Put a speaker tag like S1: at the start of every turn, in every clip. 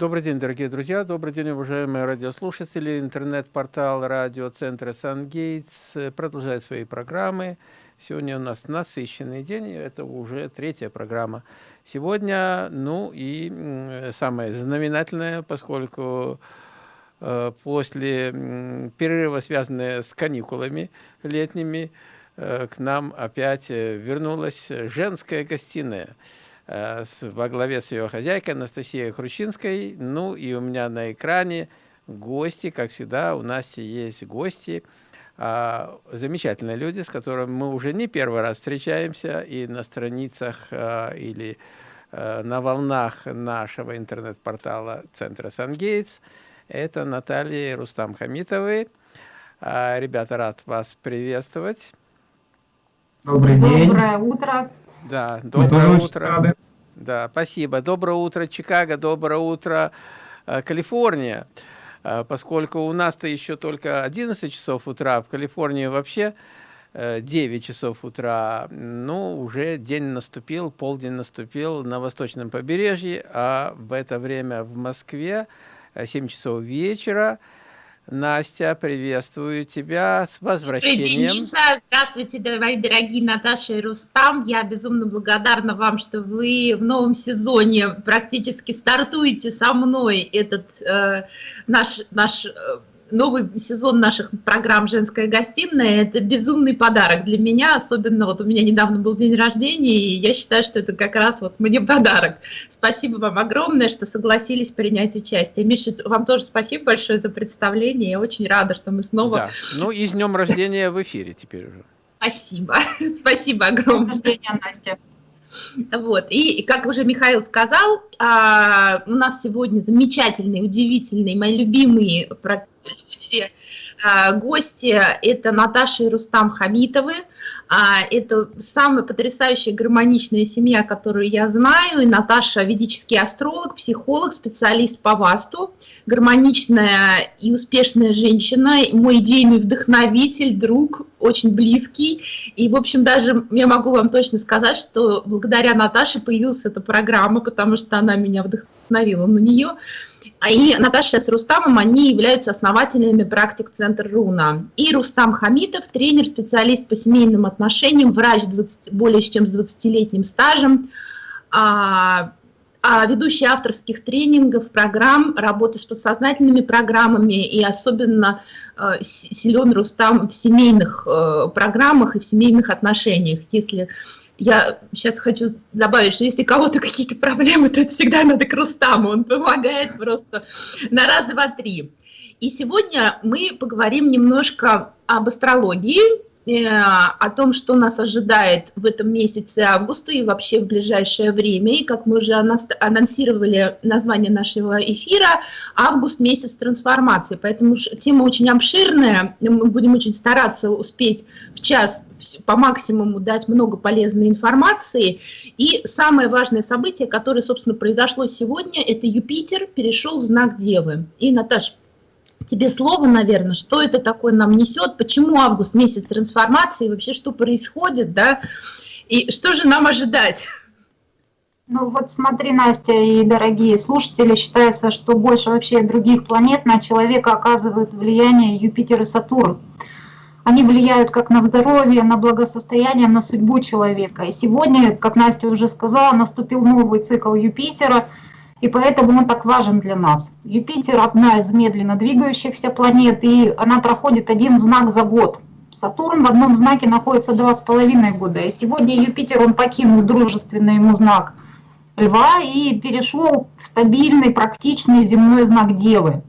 S1: Добрый день, дорогие друзья, добрый день, уважаемые радиослушатели. Интернет-портал радиоцентра «Сангейтс» продолжает свои программы. Сегодня у нас насыщенный день, это уже третья программа. Сегодня, ну и самое знаменательное, поскольку э, после перерыва, связанного с каникулами летними, э, к нам опять э, вернулась женская гостиная – Э, во главе с ее хозяйкой Анастасией Хрущинской. Ну и у меня на экране гости, как всегда, у нас есть гости, а, замечательные люди, с которыми мы уже не первый раз встречаемся и на страницах а, или а, на волнах нашего интернет-портала Центра Сангейтс. Это Наталья и Рустам Хамитовы. Ребята, рад вас приветствовать.
S2: Добрый день.
S3: Доброе утро.
S1: Да, доброе утро. Да, спасибо. Доброе утро, Чикаго, доброе утро, э, Калифорния. Э, поскольку у нас-то еще только 11 часов утра, в Калифорнии вообще 9 э, часов утра, ну, уже день наступил, полдень наступил на восточном побережье, а в это время в Москве 7 часов вечера. Настя, приветствую тебя с возвращением.
S3: Здравствуйте, мои дорогие Наташа и Рустам. Я безумно благодарна вам, что вы в новом сезоне практически стартуете со мной этот э, наш, наш э, новый сезон наших программ «Женская гостиная» – это безумный подарок для меня, особенно вот у меня недавно был день рождения, и я считаю, что это как раз вот мне подарок. Спасибо вам огромное, что согласились принять участие. Миша, вам тоже спасибо большое за представление, я очень рада, что мы снова… Да.
S1: Ну и с днем рождения в эфире теперь уже.
S3: Спасибо, спасибо огромное. С рождения, Настя. Вот. И, как уже Михаил сказал, а, у нас сегодня замечательные, удивительные, мои любимые люди, а, гости. Это Наташа и Рустам Хамитовы. А, это самая потрясающая гармоничная семья, которую я знаю. И Наташа ведический астролог, психолог, специалист по васту, гармоничная и успешная женщина, мой идейный вдохновитель, друг, очень близкий. И, в общем, даже я могу вам точно сказать, что благодаря Наташе появилась эта программа, потому что она меня вдохновила на нее. А и Наташа с Рустамом, они являются основателями практик Центр Руна. И Рустам Хамитов, тренер, специалист по семейным отношениям, врач 20, более чем с 20-летним стажем, а, а ведущий авторских тренингов, программ, работы с подсознательными программами и особенно э, силен Рустам в семейных э, программах и в семейных отношениях. Если я сейчас хочу добавить, что если у кого-то какие-то проблемы, то это всегда надо к Рустаму, он помогает просто на раз, два, три. И сегодня мы поговорим немножко об астрологии, о том, что нас ожидает в этом месяце августа и вообще в ближайшее время. И как мы уже анонсировали название нашего эфира, август – месяц трансформации. Поэтому тема очень обширная, мы будем очень стараться успеть в час по максимуму дать много полезной информации. И самое важное событие, которое, собственно, произошло сегодня, это Юпитер перешел в знак Девы. И, Наташа, тебе слово, наверное, что это такое нам несет, почему август месяц трансформации, вообще что происходит, да, и что же нам ожидать?
S2: Ну вот смотри, Настя и дорогие слушатели, считается, что больше вообще других планет на человека оказывают влияние Юпитер и Сатурн. Они влияют как на здоровье, на благосостояние, на судьбу человека. И сегодня, как Настя уже сказала, наступил новый цикл Юпитера – и поэтому он так важен для нас. Юпитер – одна из медленно двигающихся планет, и она проходит один знак за год. Сатурн в одном знаке находится два с половиной года, и сегодня Юпитер, он покинул дружественный ему знак Льва и перешел в стабильный, практичный земной знак Девы.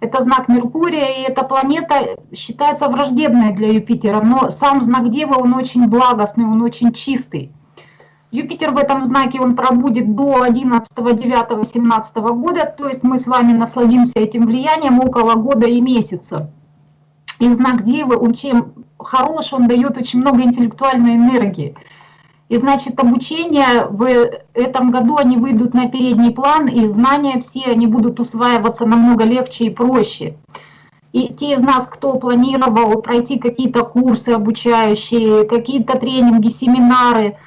S2: Это знак Меркурия, и эта планета считается враждебной для Юпитера, но сам знак Девы, он очень благостный, он очень чистый. Юпитер в этом знаке, он пробудет до 11, 9, 17 года, то есть мы с вами насладимся этим влиянием около года и месяца. И знак Девы, он чем хорош, он дает очень много интеллектуальной энергии. И значит, обучение в этом году, они выйдут на передний план, и знания все, они будут усваиваться намного легче и проще. И те из нас, кто планировал пройти какие-то курсы обучающие, какие-то тренинги, семинары –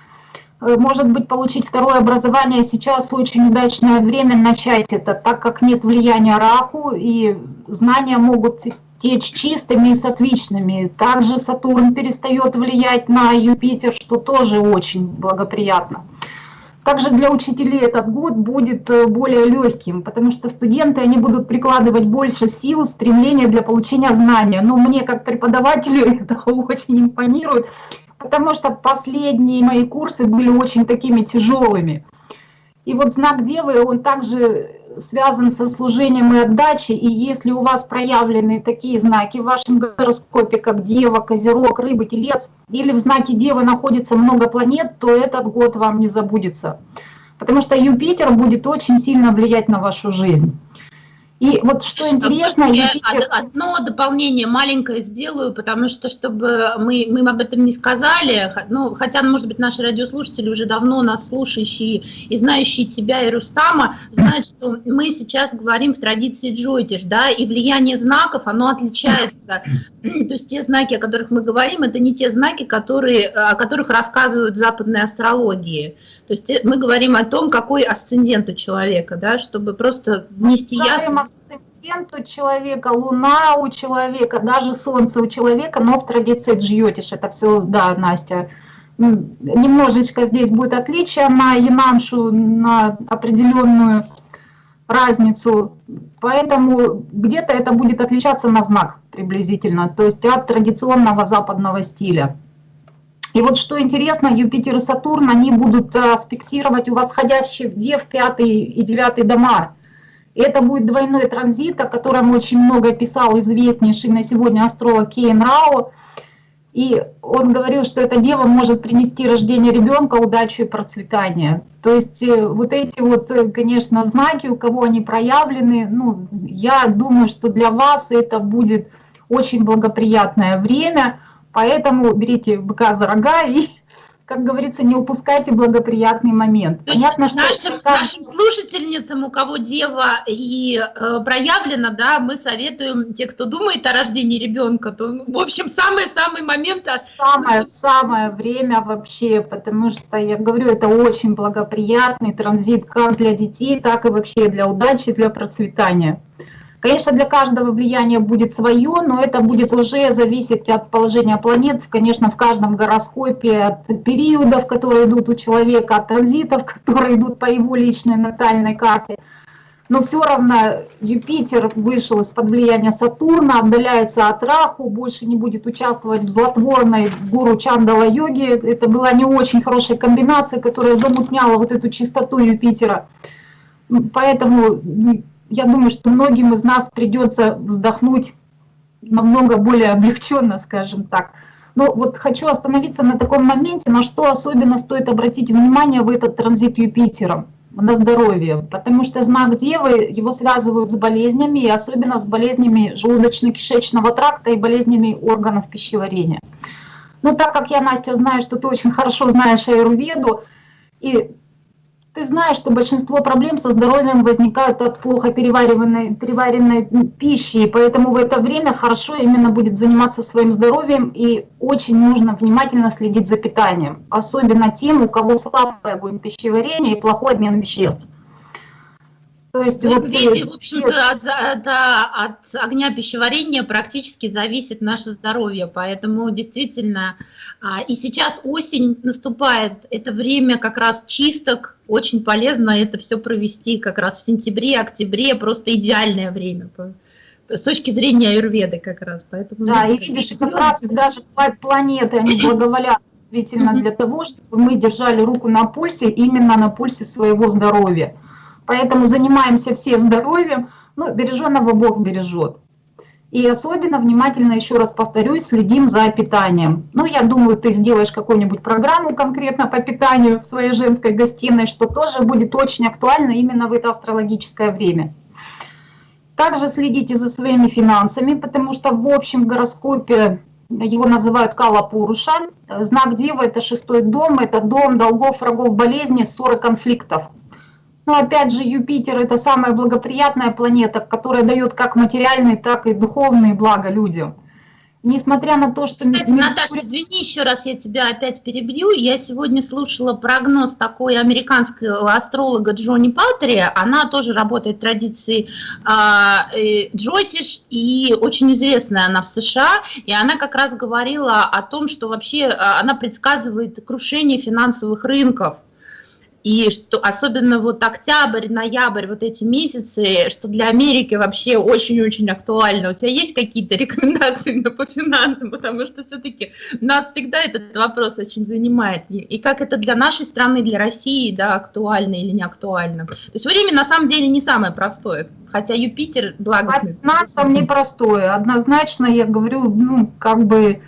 S2: может быть, получить второе образование сейчас очень удачное время начать это, так как нет влияния Раху, и знания могут течь чистыми и сатвичными. Также Сатурн перестает влиять на Юпитер, что тоже очень благоприятно. Также для учителей этот год будет э, более легким, потому что студенты они будут прикладывать больше сил, стремления для получения знания. Но мне как преподавателю это очень импонирует, потому что последние мои курсы были очень такими тяжелыми. И вот знак Девы, он также связан со служением и отдачей, и если у вас проявлены такие знаки в вашем гороскопе, как Дева, Козерог, Рыбы, Телец, или в знаке Девы находится много планет, то этот год вам не забудется. Потому что Юпитер будет очень сильно влиять на вашу жизнь. И вот что интересно...
S3: Я Юпитер... одно дополнение маленькое сделаю, потому что, чтобы мы, мы об этом не сказали, ну, хотя, может быть, наши радиослушатели уже давно нас слушающие и знающие тебя и Рустама, знают, что мы сейчас говорим в традиции Джойтиш, да, и влияние знаков, оно отличается. То есть те знаки, о которых мы говорим, это не те знаки, которые, о которых рассказывают западные астрологии. То есть э, мы говорим о том, какой асцендент у человека, да, чтобы просто внести ясность.
S2: Асцендент у человека, луна у человека, даже солнце у человека, но в традиции джьотиш, это все, да, Настя, немножечко здесь будет отличие на янамшу, на определенную разницу, поэтому где-то это будет отличаться на знак приблизительно, то есть от традиционного западного стиля. И вот что интересно, Юпитер и Сатурн, они будут э, аспектировать у восходящих дев пятый и девятый дома. И это будет двойной транзит, о котором очень много писал известнейший на сегодня астролог Кейн Рао. И он говорил, что эта дева может принести рождение ребенка, удачу и процветание. То есть э, вот эти вот, э, конечно, знаки, у кого они проявлены, ну, я думаю, что для вас это будет очень благоприятное время – Поэтому берите быка за рога и, как говорится, не упускайте благоприятный момент.
S3: То Понятно, есть нашим, что... нашим слушательницам, у кого дева и э, проявлена, да, мы советуем, те, кто думает о рождении ребенка, то, ну, в общем, самый-самый момент...
S2: Самое-самое время вообще, потому что, я говорю, это очень благоприятный транзит как для детей, так и вообще для удачи, для процветания. Конечно, для каждого влияние будет свое, но это будет уже зависеть от положения планет, конечно, в каждом гороскопе, от периодов, которые идут у человека, от транзитов, которые идут по его личной натальной карте. Но все равно Юпитер вышел из-под влияния Сатурна, отдаляется от Раху, больше не будет участвовать в злотворной гуру Чандала йоги. Это была не очень хорошая комбинация, которая замутняла вот эту чистоту Юпитера. Поэтому ну, я думаю, что многим из нас придется вздохнуть намного более облегченно, скажем так. Но вот хочу остановиться на таком моменте, на что особенно стоит обратить внимание в этот транзит Юпитером, на здоровье. Потому что знак Девы, его связывают с болезнями, и особенно с болезнями желудочно-кишечного тракта и болезнями органов пищеварения. Но так как я, Настя, знаю, что ты очень хорошо знаешь аюрведу, и ты знаешь, что большинство проблем со здоровьем возникают от плохо перевариванной, переваренной пищи, и поэтому в это время хорошо именно будет заниматься своим здоровьем, и очень нужно внимательно следить за питанием, особенно тем, у кого слабое будет пищеварение и плохой обмен веществ.
S3: То есть, ну, вот, видите, в общем-то, от, от, от огня пищеварения практически зависит наше здоровье, поэтому действительно, а, и сейчас осень наступает, это время как раз чисток, очень полезно это все провести как раз в сентябре, октябре, просто идеальное время с точки зрения аюрведы как раз.
S2: Поэтому да, и видишь, как раз даже планеты, они благоволят действительно для того, чтобы мы держали руку на пульсе, именно на пульсе своего здоровья. Поэтому занимаемся все здоровьем, ну, береженного Бог бережет. И особенно внимательно, еще раз повторюсь, следим за питанием. Ну, я думаю, ты сделаешь какую-нибудь программу конкретно по питанию в своей женской гостиной, что тоже будет очень актуально именно в это астрологическое время. Также следите за своими финансами, потому что в общем гороскопе его называют Кала Пуруша. Знак Девы – это шестой дом, это дом долгов, врагов, болезней, ссоры, конфликтов. Но опять же, Юпитер – это самая благоприятная планета, которая дает как материальные, так и духовные блага людям. несмотря на то, что...
S3: Кстати, Наташа, извини еще раз, я тебя опять перебью. Я сегодня слушала прогноз такой американского астролога Джонни Палтери. Она тоже работает в традиции э, Джотиш, и очень известная она в США. И она как раз говорила о том, что вообще а, она предсказывает крушение финансовых рынков и что особенно вот октябрь, ноябрь, вот эти месяцы, что для Америки вообще очень-очень актуально. У тебя есть какие-то рекомендации по финансам, потому что все-таки нас всегда этот вопрос очень занимает. И как это для нашей страны, для России, да, актуально или не актуально. То есть время на самом деле не самое простое, хотя Юпитер благостный.
S2: По финансам непростое, однозначно, я говорю, ну, как бы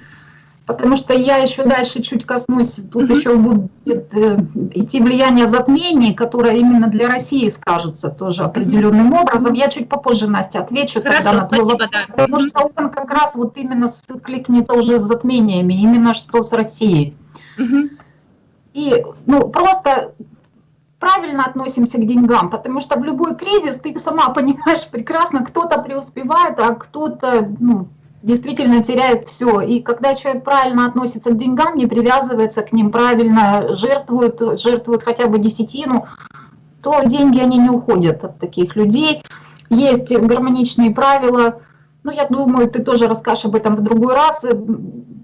S2: потому что я еще дальше чуть коснусь, тут еще будет э, идти влияние затмений, которое именно для России скажется тоже определенным образом. Я чуть попозже, Настя, отвечу
S3: Хорошо, тогда на твой вопрос,
S2: да. потому что он как раз вот именно кликнется уже с затмениями, именно что с Россией. И ну, просто правильно относимся к деньгам, потому что в любой кризис, ты сама понимаешь прекрасно, кто-то преуспевает, а кто-то ну, действительно теряет все. И когда человек правильно относится к деньгам, не привязывается к ним, правильно жертвует, жертвует хотя бы десятину, то деньги, они не уходят от таких людей. Есть гармоничные правила. Ну, я думаю, ты тоже расскажешь об этом в другой раз.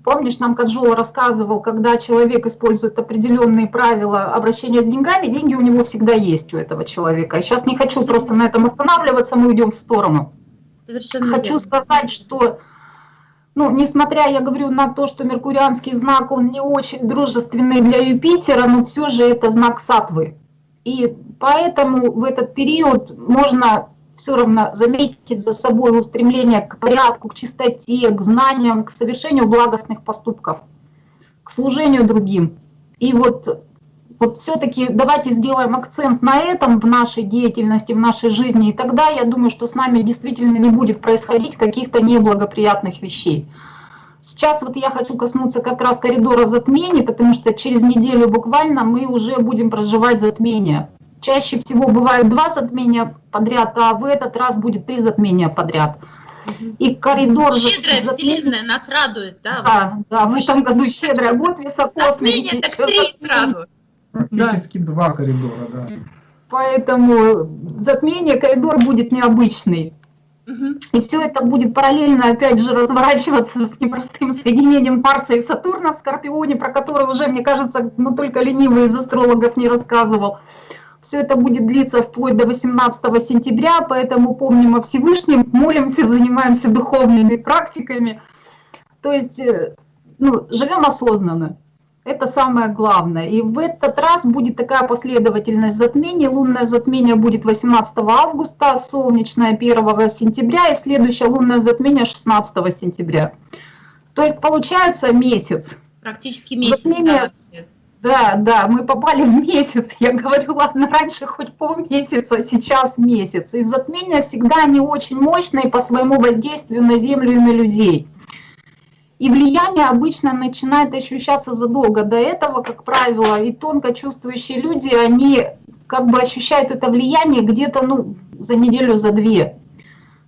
S2: Помнишь, нам Каджола рассказывал, когда человек использует определенные правила обращения с деньгами, деньги у него всегда есть у этого человека. Я сейчас не хочу просто на этом останавливаться, мы уйдем в сторону. Совершенно хочу верно. сказать, что ну, несмотря, я говорю, на то, что меркурианский знак, он не очень дружественный для Юпитера, но все же это знак сатвы. И поэтому в этот период можно все равно заметить за собой устремление к порядку, к чистоте, к знаниям, к совершению благостных поступков, к служению другим. И вот вот все-таки давайте сделаем акцент на этом в нашей деятельности, в нашей жизни, и тогда я думаю, что с нами действительно не будет происходить каких-то неблагоприятных вещей. Сейчас вот я хочу коснуться как раз коридора затмений, потому что через неделю буквально мы уже будем проживать затмение. Чаще всего бывает два затмения подряд, а в этот раз будет три затмения подряд.
S3: И коридор... Щедрая затмения... вселенная нас радует, да?
S2: Да, да, в этом году щедрая, год високосный.
S3: Затмение так три сразу.
S4: Практически да. два коридора, да.
S2: Поэтому затмение коридор будет необычный. И все это будет параллельно, опять же, разворачиваться с непростым соединением Марса и Сатурна в Скорпионе, про который уже, мне кажется, ну только ленивый из астрологов не рассказывал. Все это будет длиться вплоть до 18 сентября, поэтому помним о Всевышнем, молимся, занимаемся духовными практиками. То есть, э, ну, живем осознанно. Это самое главное. И в этот раз будет такая последовательность затмений. Лунное затмение будет 18 августа, солнечное 1 сентября и следующее лунное затмение 16 сентября. То есть получается месяц.
S3: Практически месяц. Затмение,
S2: да, да, мы попали в месяц. Я говорю, ладно, раньше хоть полмесяца, сейчас месяц. И затмения всегда они очень мощные по своему воздействию на Землю и на людей. И влияние обычно начинает ощущаться задолго до этого, как правило, и тонко чувствующие люди, они как бы ощущают это влияние где-то ну, за неделю, за две.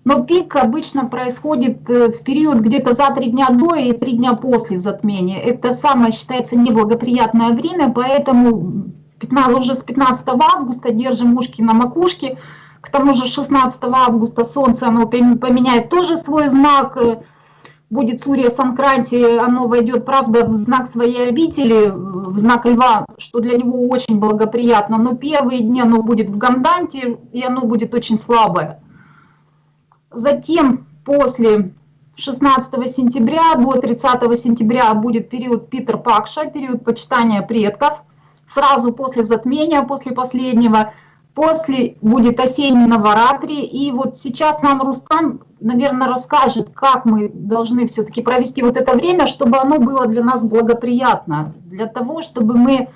S2: Но пик обычно происходит э, в период где-то за три дня до и три дня после затмения. Это самое считается неблагоприятное время, поэтому 15, уже с 15 августа держим ушки на макушке. К тому же 16 августа Солнце оно поменяет тоже свой знак, э, будет Сурья Санкранти, оно войдет, правда, в знак своей обители, в знак Льва, что для него очень благоприятно, но первые дни оно будет в Ганданте, и оно будет очень слабое. Затем, после 16 сентября до 30 сентября будет период Питер Пакша, период почитания предков. Сразу после затмения, после последнего, после будет осенний Наваратри. И вот сейчас нам Рустам наверное, расскажет, как мы должны все-таки провести вот это время, чтобы оно было для нас благоприятно, для того, чтобы мы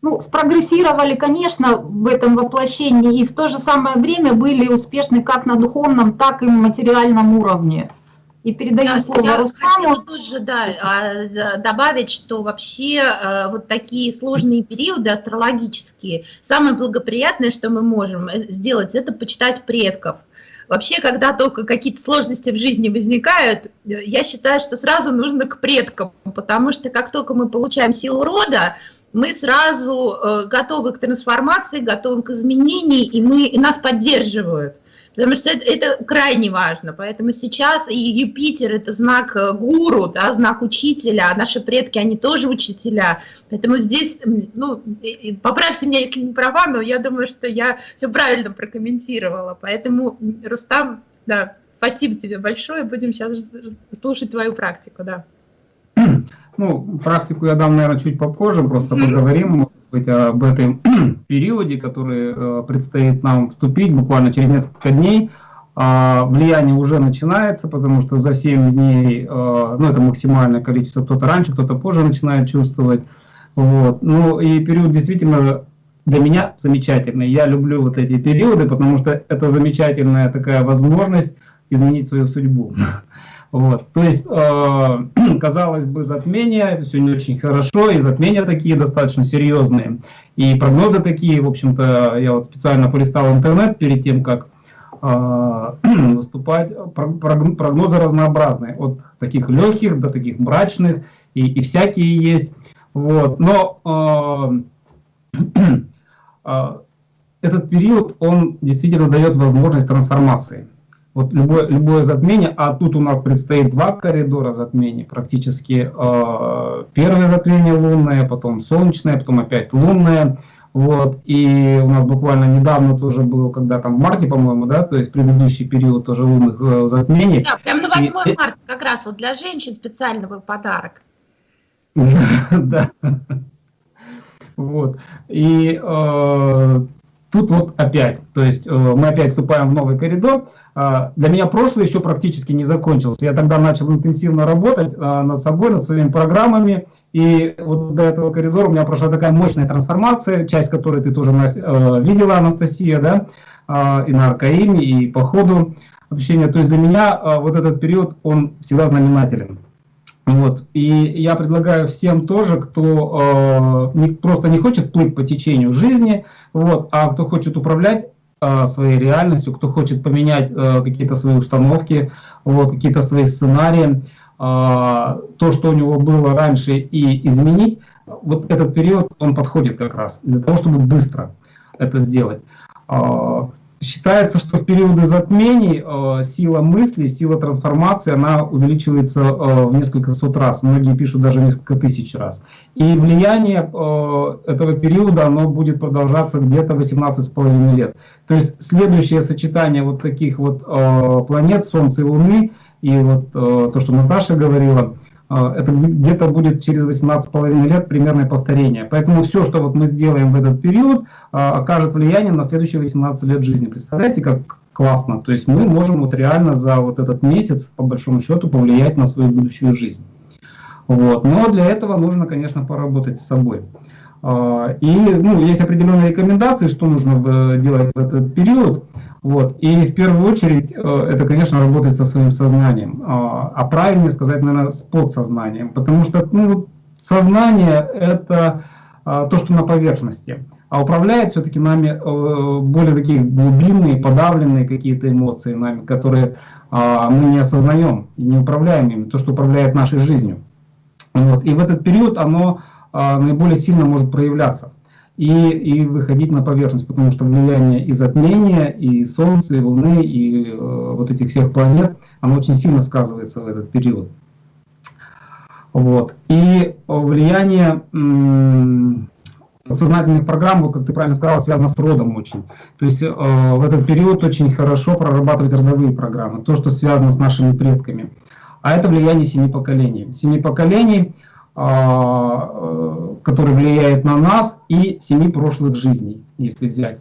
S2: ну, спрогрессировали, конечно, в этом воплощении, и в то же самое время были успешны как на духовном, так и материальном уровне. И передаю я, слово я Руслану.
S3: Я тоже да, а, добавить, что вообще э, вот такие сложные периоды астрологические, самое благоприятное, что мы можем э, сделать, это почитать предков. Вообще, когда только какие-то сложности в жизни возникают, я считаю, что сразу нужно к предкам, потому что как только мы получаем силу рода, мы сразу э, готовы к трансформации, готовы к изменениям, и, мы, и нас поддерживают. Потому что это, это крайне важно. Поэтому сейчас и Юпитер – это знак э, гуру, да, знак учителя, а наши предки, они тоже учителя. Поэтому здесь, ну, поправьте меня, если не права, но я думаю, что я все правильно прокомментировала. Поэтому, Рустам, да, спасибо тебе большое. Будем сейчас слушать твою практику, да.
S4: Ну, практику я дам, наверное, чуть попозже, просто поговорим, может быть, об этом периоде, который э, предстоит нам вступить буквально через несколько дней. А, влияние уже начинается, потому что за 7 дней, э, ну, это максимальное количество, кто-то раньше, кто-то позже начинает чувствовать. Вот. Ну, и период действительно для меня замечательный. Я люблю вот эти периоды, потому что это замечательная такая возможность изменить свою судьбу. Вот. То есть, э, казалось бы, затмение, все не очень хорошо, и затмения такие достаточно серьезные. И прогнозы такие, в общем-то, я вот специально полистал интернет перед тем, как э, выступать. Прогнозы разнообразные, от таких легких до таких мрачных, и, и всякие есть. Вот. Но э, э, этот период, он действительно дает возможность трансформации вот любое, любое затмение, а тут у нас предстоит два коридора затмений, практически э, первое затмение лунное, потом солнечное, потом опять лунное. Вот, и у нас буквально недавно тоже был, когда там в марте, по-моему, да, то есть предыдущий период тоже лунных э, затмений.
S3: Да, прям на 8 и, марта как раз вот для женщин специально был подарок.
S4: Да. Вот. И э, Тут вот опять, то есть э, мы опять вступаем в новый коридор. А, для меня прошлое еще практически не закончился. Я тогда начал интенсивно работать а, над собой, над своими программами. И вот до этого коридора у меня прошла такая мощная трансформация, часть которой ты тоже э, видела, Анастасия, да, а, и на Аркаиме, и по ходу общения. То есть для меня вот этот период, он всегда знаменателен. Вот. И я предлагаю всем тоже, кто э, не, просто не хочет плыть по течению жизни, вот, а кто хочет управлять э, своей реальностью, кто хочет поменять э, какие-то свои установки, вот, какие-то свои сценарии, э, то, что у него было раньше, и изменить, вот этот период, он подходит как раз для того, чтобы быстро это сделать. Э, Считается, что в периоды затмений э, сила мысли, сила трансформации, она увеличивается э, в несколько сот раз. Многие пишут даже несколько тысяч раз. И влияние э, этого периода, оно будет продолжаться где-то 18,5 лет. То есть следующее сочетание вот таких вот э, планет, Солнца и Луны, и вот э, то, что Наташа говорила, это где-то будет через 18,5 лет примерное повторение. Поэтому все, что вот мы сделаем в этот период, а, окажет влияние на следующие 18 лет жизни. Представляете, как классно. То есть мы можем вот реально за вот этот месяц, по большому счету, повлиять на свою будущую жизнь. Вот. Но для этого нужно, конечно, поработать с собой. А, и ну, есть определенные рекомендации, что нужно делать в этот период. Вот. И в первую очередь э, это, конечно, работать со своим сознанием, а, а правильнее сказать, наверное, с подсознанием, потому что ну, сознание – это а, то, что на поверхности, а управляет все-таки нами э, более такие глубинные, подавленные какие-то эмоции нами, которые мы не осознаем и не управляем ими, то, что управляет нашей жизнью. Вот. И в этот период оно наиболее сильно может проявляться и, и выходить на поверхность, потому что влияние и затмения, и Солнца, и Луны, и э, вот этих всех планет, оно очень сильно сказывается в этот период. Вот. И влияние подсознательных программ, вот как ты правильно сказала, связано с родом очень. То есть э, в этот период очень хорошо прорабатывать родовые программы, то, что связано с нашими предками. А это влияние семи поколений. Семи поколений – который влияет на нас, и семи прошлых жизней, если взять.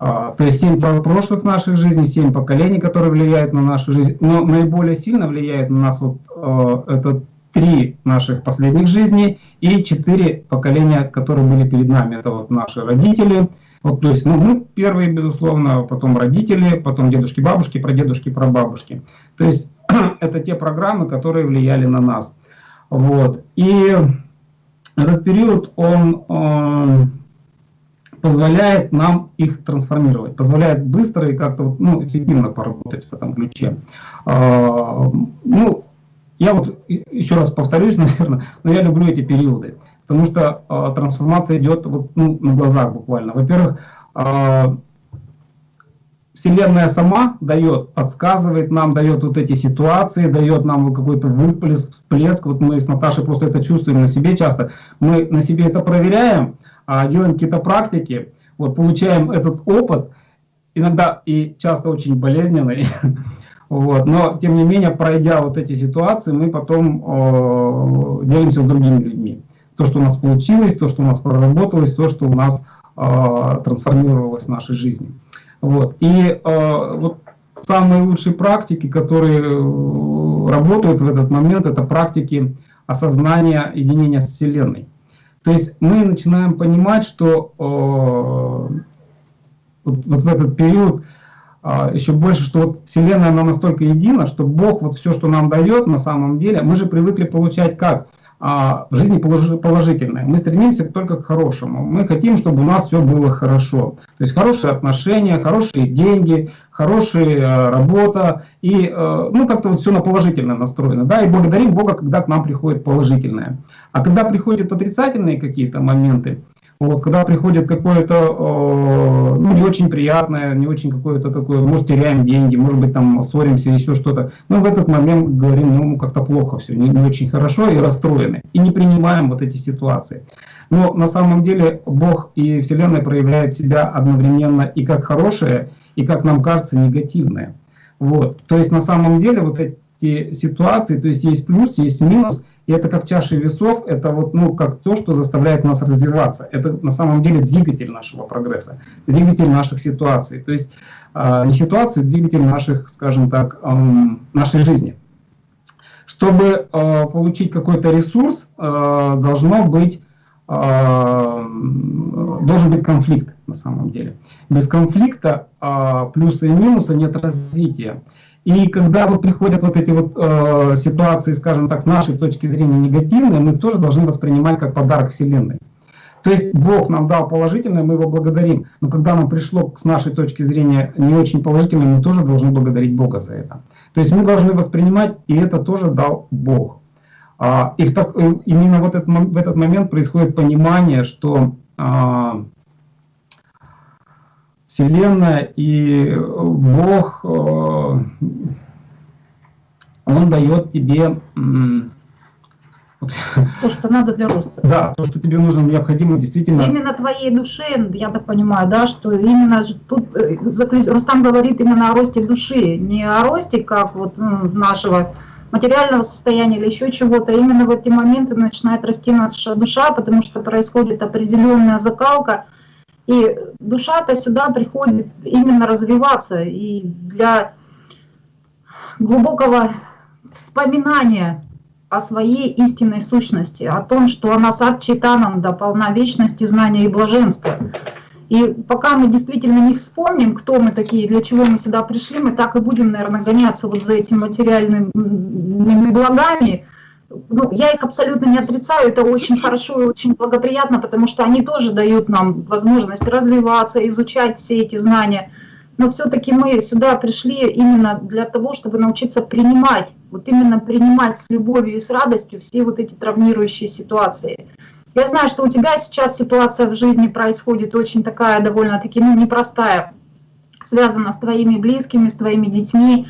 S4: А, то есть семь прошлых наших жизней, семь поколений, которые влияют на нашу жизнь. Но наиболее сильно влияет на нас вот э, это три наших последних жизней и четыре поколения, которые были перед нами. Это вот наши родители, вот, то есть ну, мы первые, безусловно, потом родители, потом дедушки, бабушки, прадедушки, прабабушки. То есть это те программы, которые влияли на нас. Вот. И этот период, он, он позволяет нам их трансформировать, позволяет быстро и как-то ну, эффективно поработать в этом ключе. А, ну, я вот еще раз повторюсь, наверное, но я люблю эти периоды, потому что а, трансформация идет вот, ну, на глазах буквально. Во-первых, а, Вселенная сама дает, подсказывает нам, дает вот эти ситуации, дает нам какой-то выплеск, всплеск. Вот мы с Наташей просто это чувствуем на себе часто. Мы на себе это проверяем, а делаем какие-то практики, вот получаем этот опыт, иногда и часто очень болезненный. Вот. Но, тем не менее, пройдя вот эти ситуации, мы потом э, делимся с другими людьми. То, что у нас получилось, то, что у нас проработалось, то, что у нас э, трансформировалось в нашей жизни. Вот. И э, вот самые лучшие практики, которые э, работают в этот момент, это практики осознания единения с Вселенной. То есть мы начинаем понимать, что э, вот, вот в этот период э, еще больше, что вот Вселенная она настолько едина, что Бог вот все, что нам дает на самом деле, мы же привыкли получать как? А, жизни положительное. Мы стремимся только к хорошему. Мы хотим, чтобы у нас все было хорошо. То есть хорошие отношения, хорошие деньги, хорошая э, работа. И э, ну, как-то все на положительное настроено. Да? И благодарим Бога, когда к нам приходит положительное. А когда приходят отрицательные какие-то моменты, вот, когда приходит какое-то, э, ну, не очень приятное, не очень какое-то такое, может, теряем деньги, может быть, там, ссоримся, еще что-то, мы в этот момент говорим, ну, как-то плохо все, не, не очень хорошо и расстроены, и не принимаем вот эти ситуации. Но на самом деле Бог и Вселенная проявляют себя одновременно и как хорошее, и, как нам кажется, негативное. Вот. То есть, на самом деле, вот эти ситуации, то есть, есть плюс, есть минус – и это как чаша весов, это вот, ну, как то, что заставляет нас развиваться. Это на самом деле двигатель нашего прогресса, двигатель наших ситуаций. То есть э, не ситуации, двигатель наших, скажем так, э, нашей жизни. Чтобы э, получить какой-то ресурс, э, должно быть, э, должен быть конфликт на самом деле. Без конфликта э, плюсы и минусы нет развития. И когда вот приходят вот эти вот э, ситуации, скажем так, с нашей точки зрения негативные, мы их тоже должны воспринимать как подарок Вселенной. То есть Бог нам дал положительное, мы его благодарим. Но когда нам пришло с нашей точки зрения не очень положительное, мы тоже должны благодарить Бога за это. То есть мы должны воспринимать, и это тоже дал Бог. А, и в так, э, именно вот этот, в этот момент происходит понимание, что а, Вселенная и Бог, э, Он дает тебе...
S2: То, что надо для роста.
S4: Да, то, что тебе нужно, необходимо действительно...
S2: Именно твоей душе, я так понимаю, да, что именно тут э, Рустам говорит именно о росте души, не о росте, как вот нашего материального состояния или еще чего-то. Именно в эти моменты начинает расти наша душа, потому что происходит определенная закалка – и душа-то сюда приходит именно развиваться и для глубокого вспоминания о своей истинной сущности, о том, что она сад читаном да полна вечности, знания и блаженства. И пока мы действительно не вспомним, кто мы такие, для чего мы сюда пришли, мы так и будем, наверное, гоняться вот за этими материальными благами, ну, я их абсолютно не отрицаю, это очень хорошо и очень благоприятно, потому что они тоже дают нам возможность развиваться, изучать все эти знания. Но все-таки мы сюда пришли именно для того, чтобы научиться принимать, вот именно принимать с любовью и с радостью все вот эти травмирующие ситуации. Я знаю, что у тебя сейчас ситуация в жизни происходит очень такая довольно-таки ну, непростая, связана с твоими близкими, с твоими детьми,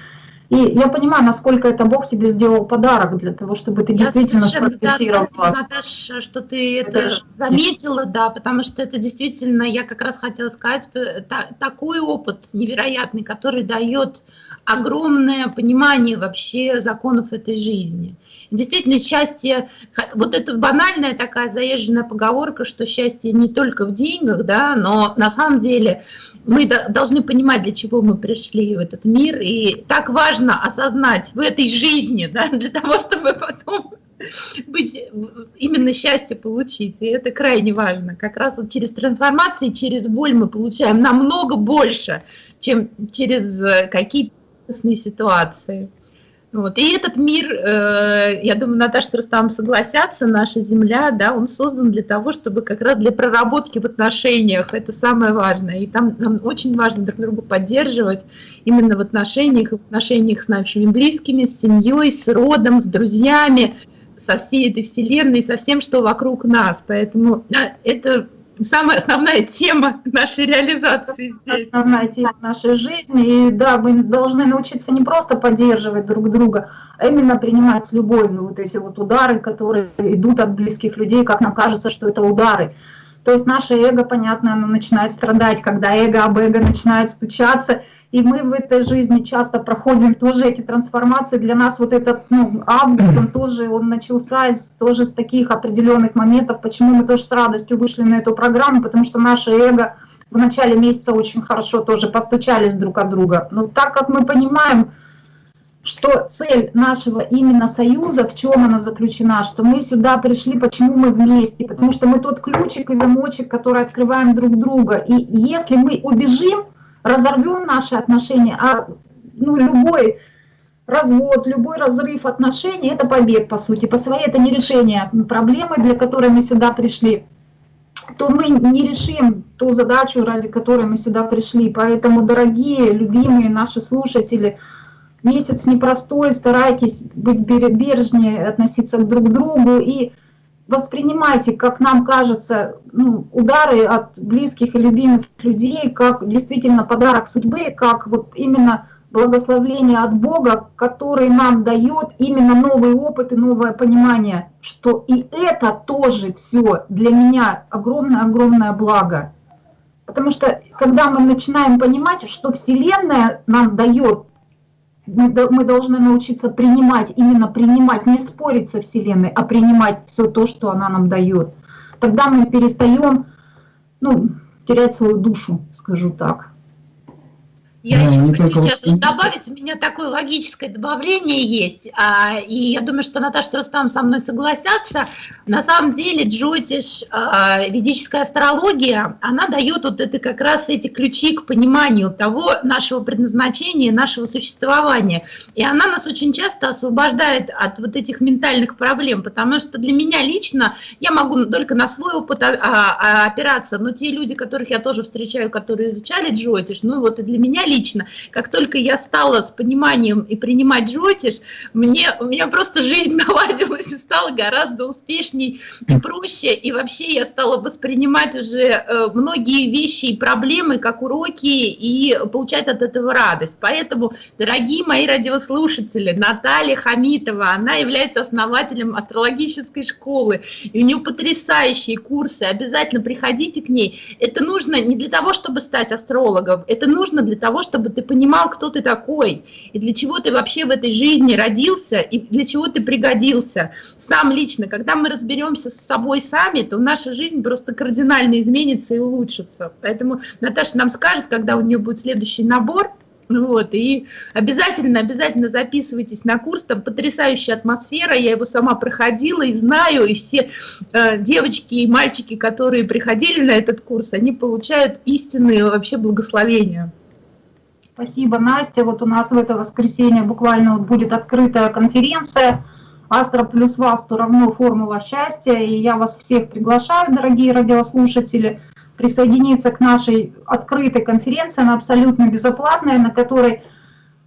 S2: и я понимаю, насколько это Бог тебе сделал подарок для того, чтобы ты я действительно спрогрессировала.
S3: Да, Наташа, что ты это, это заметила, да, потому что это действительно, я как раз хотела сказать, та, такой опыт невероятный, который дает огромное понимание вообще законов этой жизни. Действительно, счастье, вот это банальная такая заезженная поговорка, что счастье не только в деньгах, да, но на самом деле мы должны понимать, для чего мы пришли в этот мир, и так важно осознать в этой жизни, да, для того, чтобы потом быть, именно счастье получить, и это крайне важно. Как раз вот через трансформации, через боль мы получаем намного больше, чем через э, какие-то ситуации. Вот. И этот мир, э, я думаю, Наташа с Рустам согласятся, наша Земля, да, он создан для того, чтобы как раз для проработки в отношениях, это самое важное. И там нам очень важно друг друга поддерживать именно в отношениях, в отношениях с нашими близкими, с семьей, с родом, с друзьями, со всей этой вселенной, со всем, что вокруг нас. Поэтому а, это самая основная тема нашей реализации.
S2: Основная тема нашей жизни. И да, мы должны научиться не просто поддерживать друг друга, а именно принимать с любовью вот эти вот удары, которые идут от близких людей, как нам кажется, что это удары. То есть наше эго, понятно, оно начинает страдать, когда эго об эго начинает стучаться, и мы в этой жизни часто проходим тоже эти трансформации. Для нас вот этот ну, август, он тоже он начался тоже с таких определенных моментов, почему мы тоже с радостью вышли на эту программу, потому что наше эго в начале месяца очень хорошо тоже постучались друг от друга. Но так как мы понимаем, что цель нашего именно союза, в чем она заключена, что мы сюда пришли, почему мы вместе, потому что мы тот ключик и замочек, который открываем друг друга. И если мы убежим, разорвем наши отношения, а ну, любой развод, любой разрыв отношений – это побег, по сути, по своей это не решение проблемы, для которой мы сюда пришли, то мы не решим ту задачу, ради которой мы сюда пришли. Поэтому, дорогие, любимые наши слушатели, месяц непростой, старайтесь быть бережнее, относиться друг к другу и воспринимайте, как нам кажется, ну, удары от близких и любимых людей, как действительно подарок судьбы, как вот именно благословление от Бога, который нам дает именно новый опыт и новое понимание, что и это тоже все для меня огромное-огромное благо. Потому что когда мы начинаем понимать, что Вселенная нам дает мы должны научиться принимать, именно принимать, не спорить со Вселенной, а принимать все то, что она нам дает. Тогда мы перестаем ну, терять свою душу, скажу так.
S3: Я да, еще хочу сейчас вот добавить, у меня такое логическое добавление есть, а, и я думаю, что Наташа Рустам со мной согласятся. На самом деле Джотиш, а, ведическая астрология, она дает вот это как раз эти ключи к пониманию того нашего предназначения, нашего существования. И она нас очень часто освобождает от вот этих ментальных проблем, потому что для меня лично, я могу только на свой опыт а, а, опираться, но те люди, которых я тоже встречаю, которые изучали Джотиш, ну вот и для меня лично, лично. Как только я стала с пониманием и принимать джотиш, мне, у меня просто жизнь наладилась и стала гораздо успешней и проще. И вообще я стала воспринимать уже э, многие вещи и проблемы как уроки и получать от этого радость. Поэтому, дорогие мои радиослушатели, Наталья Хамитова, она является основателем астрологической школы. И у нее потрясающие курсы. Обязательно приходите к ней. Это нужно не для того, чтобы стать астрологом, это нужно для того, чтобы ты понимал, кто ты такой, и для чего ты вообще в этой жизни родился, и для чего ты пригодился. Сам лично, когда мы разберемся с собой сами, то наша жизнь просто кардинально изменится и улучшится. Поэтому Наташа нам скажет, когда у нее будет следующий набор, вот, и обязательно, обязательно записывайтесь на курс, там потрясающая атмосфера, я его сама проходила и знаю, и все э, девочки и мальчики, которые приходили на этот курс, они получают истинные вообще благословения.
S2: Спасибо, Настя. Вот у нас в это воскресенье буквально будет открытая конференция «Астра плюс Васту равно формула счастья». И я вас всех приглашаю, дорогие радиослушатели, присоединиться к нашей открытой конференции. Она абсолютно безоплатная, на которой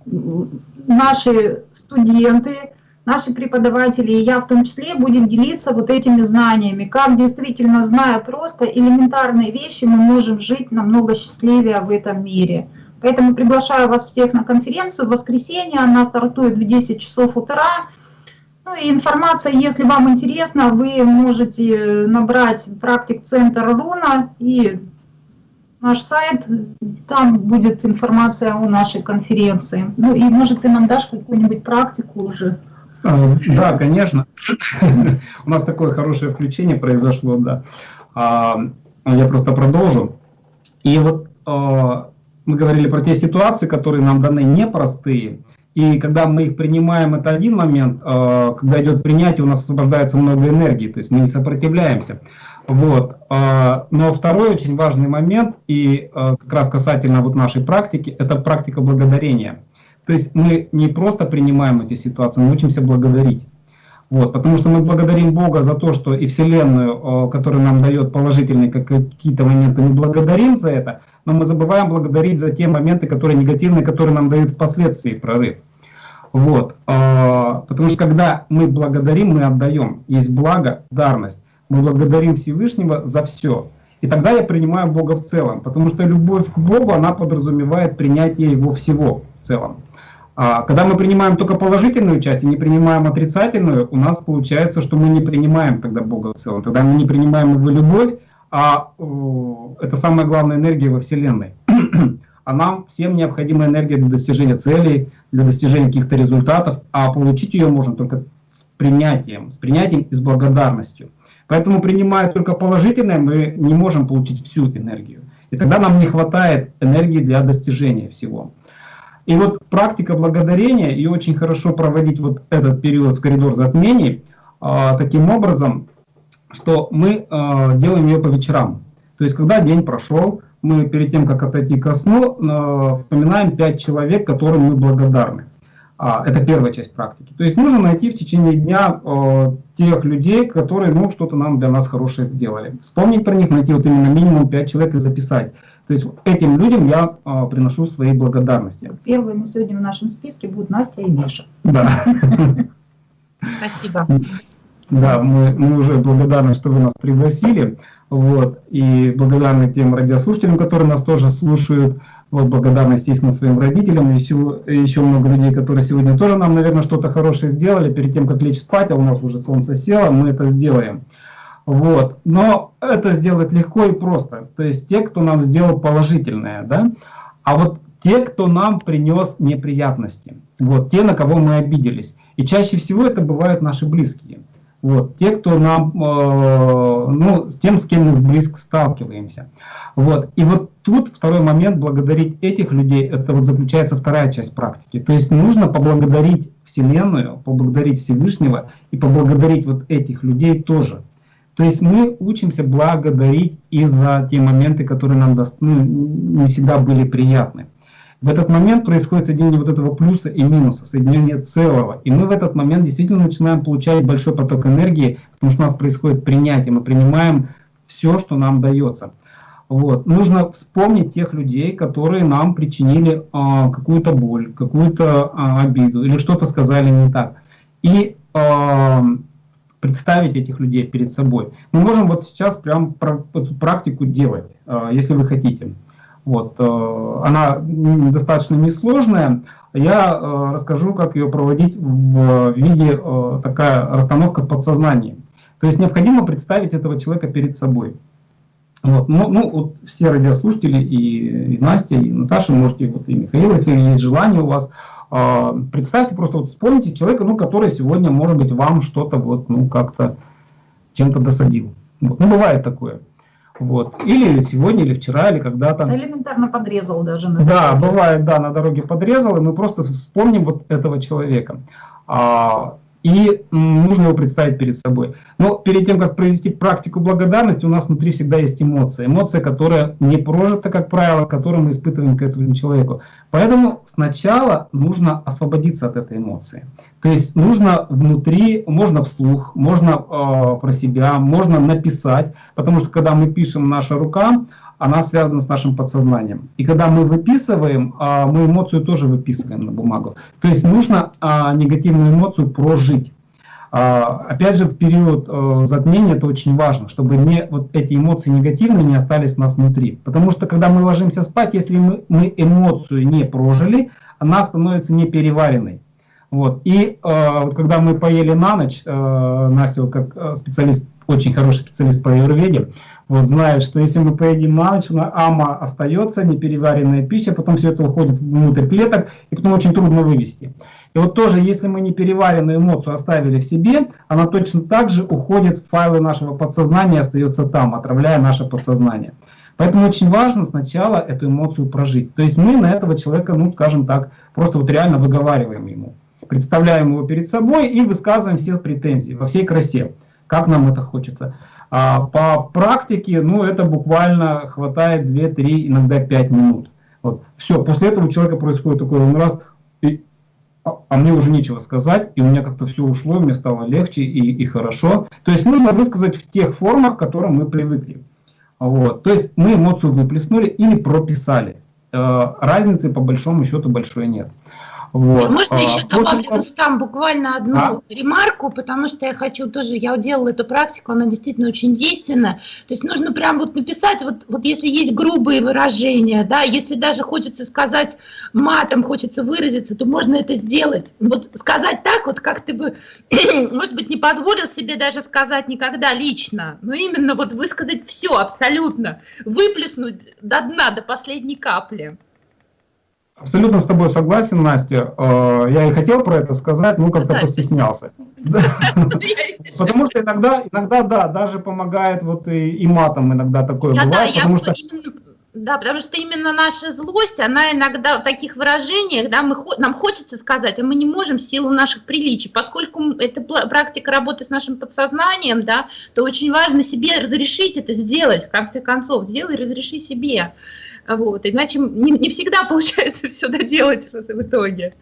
S2: наши студенты, наши преподаватели и я в том числе будем делиться вот этими знаниями, как действительно, зная просто элементарные вещи, мы можем жить намного счастливее в этом мире. Поэтому приглашаю вас всех на конференцию в воскресенье. Она стартует в 10 часов утра. Ну и информация, если вам интересно, вы можете набрать практик-центр Руна и наш сайт, там будет информация о нашей конференции. Ну и может ты нам дашь какую-нибудь практику уже?
S4: А, да, конечно. У нас такое хорошее включение произошло, да. А, я просто продолжу. И вот а, мы говорили про те ситуации, которые нам даны непростые, и когда мы их принимаем, это один момент, э, когда идет принятие, у нас освобождается много энергии, то есть мы не сопротивляемся. Вот. Э, но второй очень важный момент, и э, как раз касательно вот нашей практики, это практика благодарения. То есть мы не просто принимаем эти ситуации, мы учимся благодарить. Вот, потому что мы благодарим Бога за то, что и Вселенную, которая нам дает положительные какие-то моменты, мы благодарим за это, но мы забываем благодарить за те моменты, которые негативные, которые нам дают впоследствии прорыв. Вот, а, потому что когда мы благодарим, мы отдаем. Есть благо, дарность. Мы благодарим Всевышнего за все. И тогда я принимаю Бога в целом, потому что любовь к Богу, она подразумевает принятие Его всего в целом. А когда мы принимаем только положительную часть и не принимаем отрицательную, у нас получается, что мы не принимаем тогда Бога в целом. Тогда мы не принимаем Его любовь, а это самая главная энергия во Вселенной. а нам всем необходима энергия для достижения целей, для достижения каких-то результатов, а получить ее можно только с принятием, с принятием и с благодарностью. Поэтому, принимая только положительное, мы не можем получить всю энергию. И тогда нам не хватает энергии для достижения всего. И вот практика благодарения, и очень хорошо проводить вот этот период в коридор затмений, э, таким образом, что мы э, делаем ее по вечерам. То есть, когда день прошел, мы перед тем, как отойти ко сну, э, вспоминаем пять человек, которым мы благодарны. А, это первая часть практики. То есть нужно найти в течение дня э, тех людей, которые ну, что-то нам для нас хорошее сделали. Вспомнить про них, найти вот именно минимум пять человек и записать. То есть этим людям я э, приношу свои благодарности.
S2: Первыми сегодня в нашем списке будут Настя и Миша.
S4: Да.
S3: Спасибо.
S4: Да, мы, мы уже благодарны, что вы нас пригласили. Вот, и благодарны тем радиослушателям, которые нас тоже слушают. Вот, благодарны, естественно, своим родителям. Еще, еще много людей, которые сегодня тоже нам, наверное, что-то хорошее сделали. Перед тем, как лечь спать, а у нас уже солнце село, мы это сделаем. Вот. Но это сделать легко и просто. То есть те, кто нам сделал положительное. Да? А вот те, кто нам принес неприятности. Вот, те, на кого мы обиделись. И чаще всего это бывают наши близкие. Вот, те, кто нам, э, ну, с тем, с кем мы близко сталкиваемся. Вот, и вот тут второй момент, благодарить этих людей, это вот заключается вторая часть практики. То есть нужно поблагодарить Вселенную, поблагодарить Всевышнего и поблагодарить вот этих людей тоже. То есть мы учимся благодарить и за те моменты, которые нам ну, не всегда были приятны. В этот момент происходит соединение вот этого плюса и минуса, соединение целого. И мы в этот момент действительно начинаем получать большой поток энергии, потому что у нас происходит принятие, мы принимаем все, что нам дается. Вот. Нужно вспомнить тех людей, которые нам причинили а, какую-то боль, какую-то а, обиду или что-то сказали не так. И а, представить этих людей перед собой. Мы можем вот сейчас прям эту практику делать, а, если вы хотите. Вот, э, она достаточно несложная. Я э, расскажу, как ее проводить в виде э, такая расстановка в подсознании. То есть необходимо представить этого человека перед собой. Вот, ну, ну, вот все радиослушатели, и, и Настя, и Наташа, можете, вот и Михаил, если есть желание у вас, э, представьте, просто вот вспомните человека, ну, который сегодня, может быть, вам что-то вот, ну, как-то чем-то досадил. Вот, ну, бывает такое. Вот. Или сегодня, или вчера, или когда-то.
S2: Элементарно подрезал даже.
S4: На да, бывает, да, на дороге подрезал, и мы просто вспомним вот этого человека. А, и нужно его представить перед собой. Но перед тем, как провести практику благодарности, у нас внутри всегда есть эмоция. Эмоция, которая не прожита, как правило, которую мы испытываем к этому человеку. Поэтому сначала нужно освободиться от этой эмоции. То есть нужно внутри, можно вслух, можно э, про себя, можно написать, потому что когда мы пишем наша рука, она связана с нашим подсознанием. И когда мы выписываем, а, мы эмоцию тоже выписываем на бумагу. То есть нужно а, негативную эмоцию прожить. А, опять же, в период э, затмения это очень важно, чтобы не, вот эти эмоции негативные не остались у нас внутри. Потому что когда мы ложимся спать, если мы, мы эмоцию не прожили, она становится непереваренной. Вот. И э, вот когда мы поели на ночь, э, Настя, как специалист, очень хороший специалист по аюрведе, вот знает, что если мы поедим на ночь, на ама остается непереваренная пища, потом все это уходит внутрь клеток, и потом очень трудно вывести. И вот тоже, если мы непереваренную эмоцию оставили в себе, она точно так же уходит в файлы нашего подсознания и остается там, отравляя наше подсознание. Поэтому очень важно сначала эту эмоцию прожить. То есть мы на этого человека, ну скажем так, просто вот реально выговариваем ему представляем его перед собой и высказываем все претензии во всей красе, как нам это хочется. А по практике, ну, это буквально хватает 2-3, иногда 5 минут. Вот. Все, после этого у человека происходит такой, он раз, и а мне уже нечего сказать, и у меня как-то все ушло, мне стало легче и, и хорошо. То есть нужно высказать в тех формах, к которым мы привыкли. Вот. То есть мы эмоцию выплеснули или прописали. Э, разницы по большому счету большой нет.
S3: Вот. Можно а, еще добавлю после... там буквально одну а? ремарку, потому что я хочу тоже, я делала эту практику, она действительно очень действенная. То есть нужно прям вот написать, вот, вот если есть грубые выражения, да, если даже хочется сказать матом, хочется выразиться, то можно это сделать. Вот сказать так, вот как ты бы, может быть, не позволил себе даже сказать никогда лично, но именно вот высказать все абсолютно, выплеснуть до дна, до последней капли.
S4: Абсолютно с тобой согласен, Настя. Э, я и хотел про это сказать, ну как-то постеснялся. Потому что иногда, иногда, да, даже помогает вот и матом иногда такое бывает. потому что
S3: да, потому что именно наша злость, она иногда в таких выражениях, да, мы, нам хочется сказать, а мы не можем в силу наших приличий. Поскольку это практика работы с нашим подсознанием, да, то очень важно себе разрешить это сделать, в конце концов, сделай, разреши себе. Вот, иначе не, не всегда получается все доделать в итоге.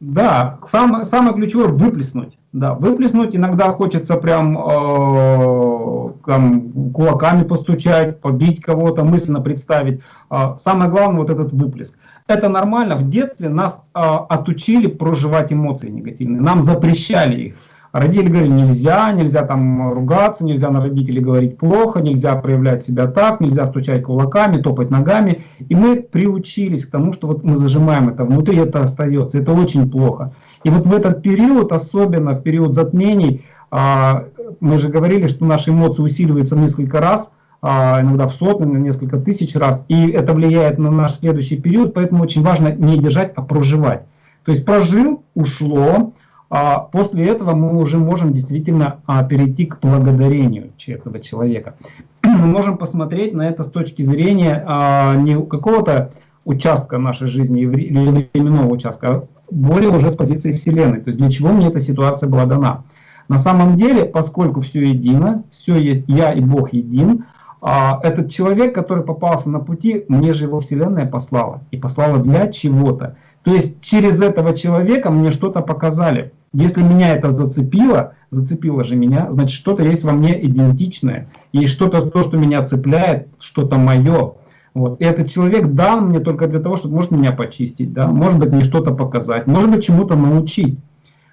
S4: Да, самое, самое ключевое выплеснуть. Да, выплеснуть иногда хочется прям э, там, кулаками постучать, побить кого-то, мысленно представить. Э, самое главное вот этот выплеск. Это нормально. В детстве нас э, отучили проживать эмоции негативные. Нам запрещали их. Родители говорили, нельзя, нельзя там ругаться, нельзя на родителей говорить плохо, нельзя проявлять себя так, нельзя стучать кулаками, топать ногами. И мы приучились к тому, что вот мы зажимаем это внутри, это остается, это очень плохо. И вот в этот период, особенно в период затмений, а, мы же говорили, что наши эмоции усиливаются несколько раз, а, иногда в сотни, на несколько тысяч раз, и это влияет на наш следующий период, поэтому очень важно не держать, а проживать. То есть прожил, ушло, а после этого мы уже можем действительно а, перейти к благодарению этого человека. Мы можем посмотреть на это с точки зрения а, не какого-то участка нашей жизни или временного участка, а более уже с позиции Вселенной. То есть для чего мне эта ситуация была дана. На самом деле, поскольку все едино, все есть я и Бог един, а, этот человек, который попался на пути, мне же его Вселенная послала. И послала для чего-то. То есть через этого человека мне что-то показали. Если меня это зацепило, зацепило же меня, значит что-то есть во мне идентичное. Есть что-то, то, что меня цепляет, что-то мое. Вот. И этот человек дал мне только для того, чтобы, может, меня почистить, да? может быть, мне что-то показать, может быть, чему-то научить.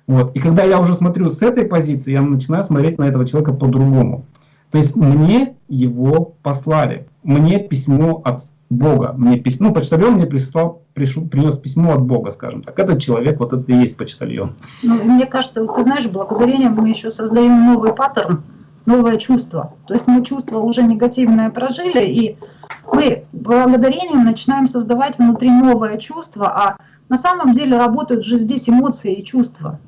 S4: Вот. И когда я уже смотрю с этой позиции, я начинаю смотреть на этого человека по-другому. То есть мне его послали, мне письмо от Бога, мне письмо, ну, почтальон мне прислал пришел, принес письмо от Бога, скажем так. Этот человек, вот это и есть почтальон.
S2: Ну, мне кажется, вот ты знаешь, благодарением мы еще создаем новый паттерн, новое чувство. То есть мы чувство уже негативное прожили, и мы благодарением начинаем создавать внутри новое чувство, а на самом деле работают же здесь эмоции и чувства.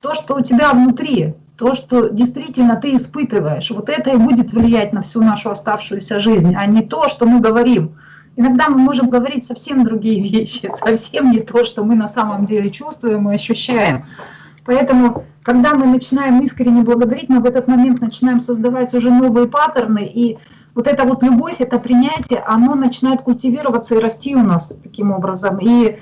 S2: То, что у тебя внутри, то, что действительно ты испытываешь, вот это и будет влиять на всю нашу оставшуюся жизнь, а не то, что мы говорим. Иногда мы можем говорить совсем другие вещи, совсем не то, что мы на самом деле чувствуем и ощущаем. Поэтому, когда мы начинаем искренне благодарить, мы в этот момент начинаем создавать уже новые паттерны, и вот эта вот любовь, это принятие, оно начинает культивироваться и расти у нас таким образом. И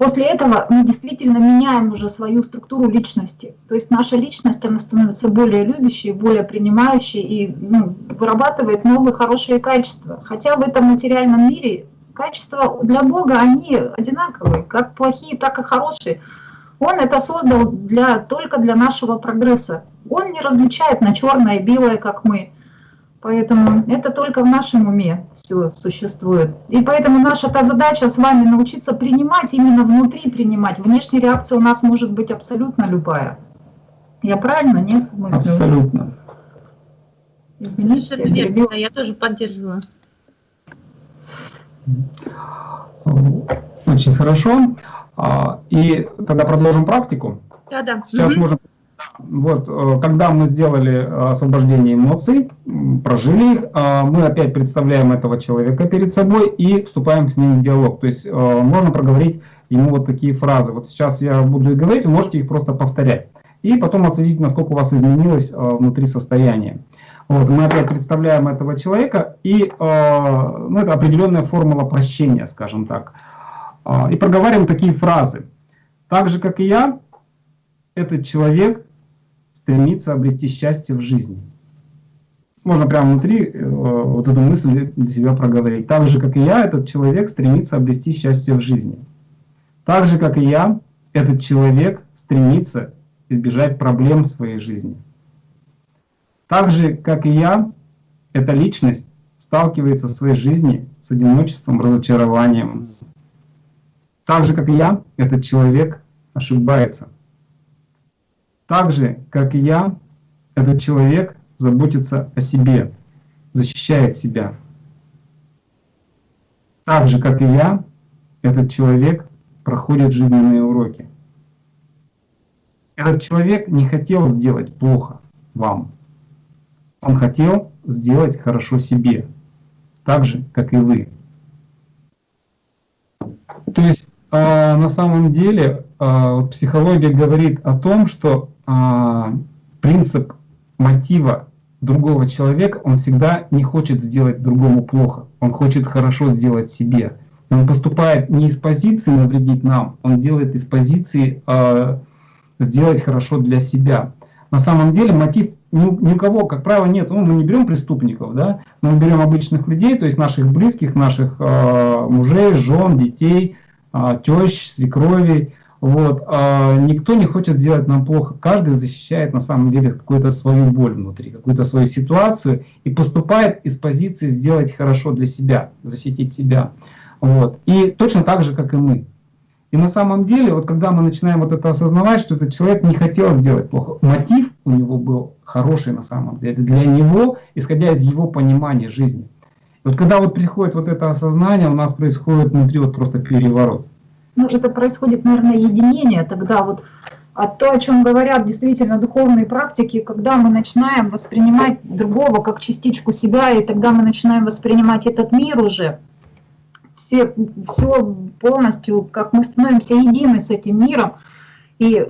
S2: После этого мы действительно меняем уже свою структуру личности. То есть наша личность, она становится более любящей, более принимающей и ну, вырабатывает новые хорошие качества. Хотя в этом материальном мире качества для Бога, они одинаковые, как плохие, так и хорошие. Он это создал для, только для нашего прогресса. Он не различает на черное и белое, как мы. Поэтому это только в нашем уме все существует. И поэтому наша та задача с вами научиться принимать, именно внутри принимать. Внешняя реакция у нас может быть абсолютно любая. Я правильно, нет?
S4: Мыслю? Абсолютно.
S3: Извините, я, верно, да, я тоже поддерживаю.
S4: Очень хорошо. А, и тогда продолжим практику.
S3: Да, да.
S4: Сейчас угу. можем вот, э, когда мы сделали э, освобождение эмоций, прожили их, э, мы опять представляем этого человека перед собой и вступаем с ним в диалог. То есть можно проговорить ему вот такие фразы. Вот сейчас я буду их говорить, вы можете их просто повторять. И потом отследить, насколько у вас изменилось внутри состояние. Вот, мы опять представляем этого человека, и ну, это определенная формула прощения, скажем так. и проговариваем такие фразы. Так же, как и я, этот человек стремится обрести счастье в жизни. Можно прямо внутри э, вот эту мысль для себя проговорить. Так же, как и я, этот человек стремится обрести счастье в жизни. Так же, как и я, этот человек стремится избежать проблем в своей жизни. Так же, как и я, эта личность сталкивается в своей жизни с одиночеством, разочарованием. Так же, как и я, этот человек ошибается. Так же, как и я, этот человек заботится о себе, защищает себя. Так же, как и я, этот человек проходит жизненные уроки. Этот человек не хотел сделать плохо вам. Он хотел сделать хорошо себе, так же, как и вы. То есть э, на самом деле э, психология говорит о том, что принцип мотива другого человека, он всегда не хочет сделать другому плохо, он хочет хорошо сделать себе. Он поступает не из позиции навредить нам, он делает из позиции э, сделать хорошо для себя. На самом деле мотив ни у кого, как правило, нет. Ну, мы не берем преступников, да, но мы берем обычных людей, то есть наших близких, наших э, мужей, жен, детей, э, тещ, свекровей. Вот. А никто не хочет сделать нам плохо. Каждый защищает на самом деле какую-то свою боль внутри, какую-то свою ситуацию и поступает из позиции сделать хорошо для себя, защитить себя. Вот. И точно так же, как и мы. И на самом деле, вот когда мы начинаем вот это осознавать, что этот человек не хотел сделать плохо, мотив у него был хороший на самом деле, для него, исходя из его понимания жизни. И вот когда вот приходит вот это осознание, у нас происходит внутри вот просто переворот.
S2: Ну, это происходит, наверное, единение тогда вот а то, о чем говорят действительно духовные практики, когда мы начинаем воспринимать другого как частичку себя, и тогда мы начинаем воспринимать этот мир уже, все, все полностью, как мы становимся едины с этим миром. И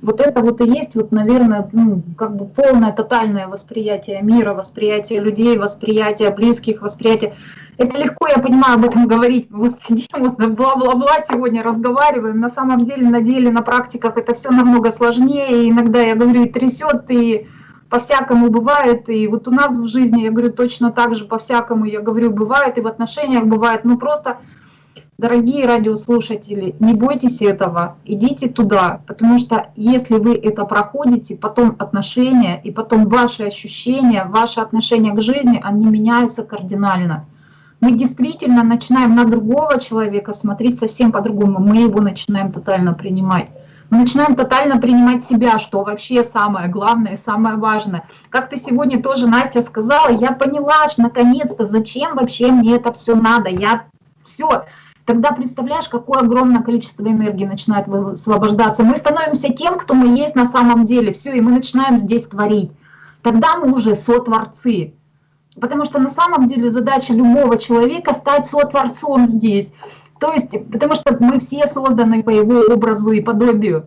S2: вот это вот и есть, вот, наверное, ну, как бы полное, тотальное восприятие мира, восприятие людей, восприятие близких, восприятие. Это легко, я понимаю, об этом говорить. Вот сидим, вот бла-бла-бла сегодня разговариваем. На самом деле, на деле, на практиках это все намного сложнее. И иногда, я говорю, и трясет, и по-всякому бывает, и вот у нас в жизни, я говорю, точно так же по-всякому, я говорю, бывает, и в отношениях бывает, ну просто, дорогие радиослушатели, не бойтесь этого, идите туда, потому что если вы это проходите, потом отношения, и потом ваши ощущения, ваши отношения к жизни, они меняются кардинально. Мы действительно начинаем на другого человека смотреть совсем по-другому, мы его начинаем тотально принимать. Мы начинаем тотально принимать себя, что вообще самое главное, самое важное. Как ты сегодня тоже, Настя, сказала, я поняла, наконец-то, зачем вообще мне это все надо. Я все. Тогда представляешь, какое огромное количество энергии начинает высвобождаться. Мы становимся тем, кто мы есть на самом деле. Все, и мы начинаем здесь творить. Тогда мы уже сотворцы. Потому что на самом деле задача любого человека стать сотворцом здесь. То есть, потому что мы все созданы по его образу и подобию.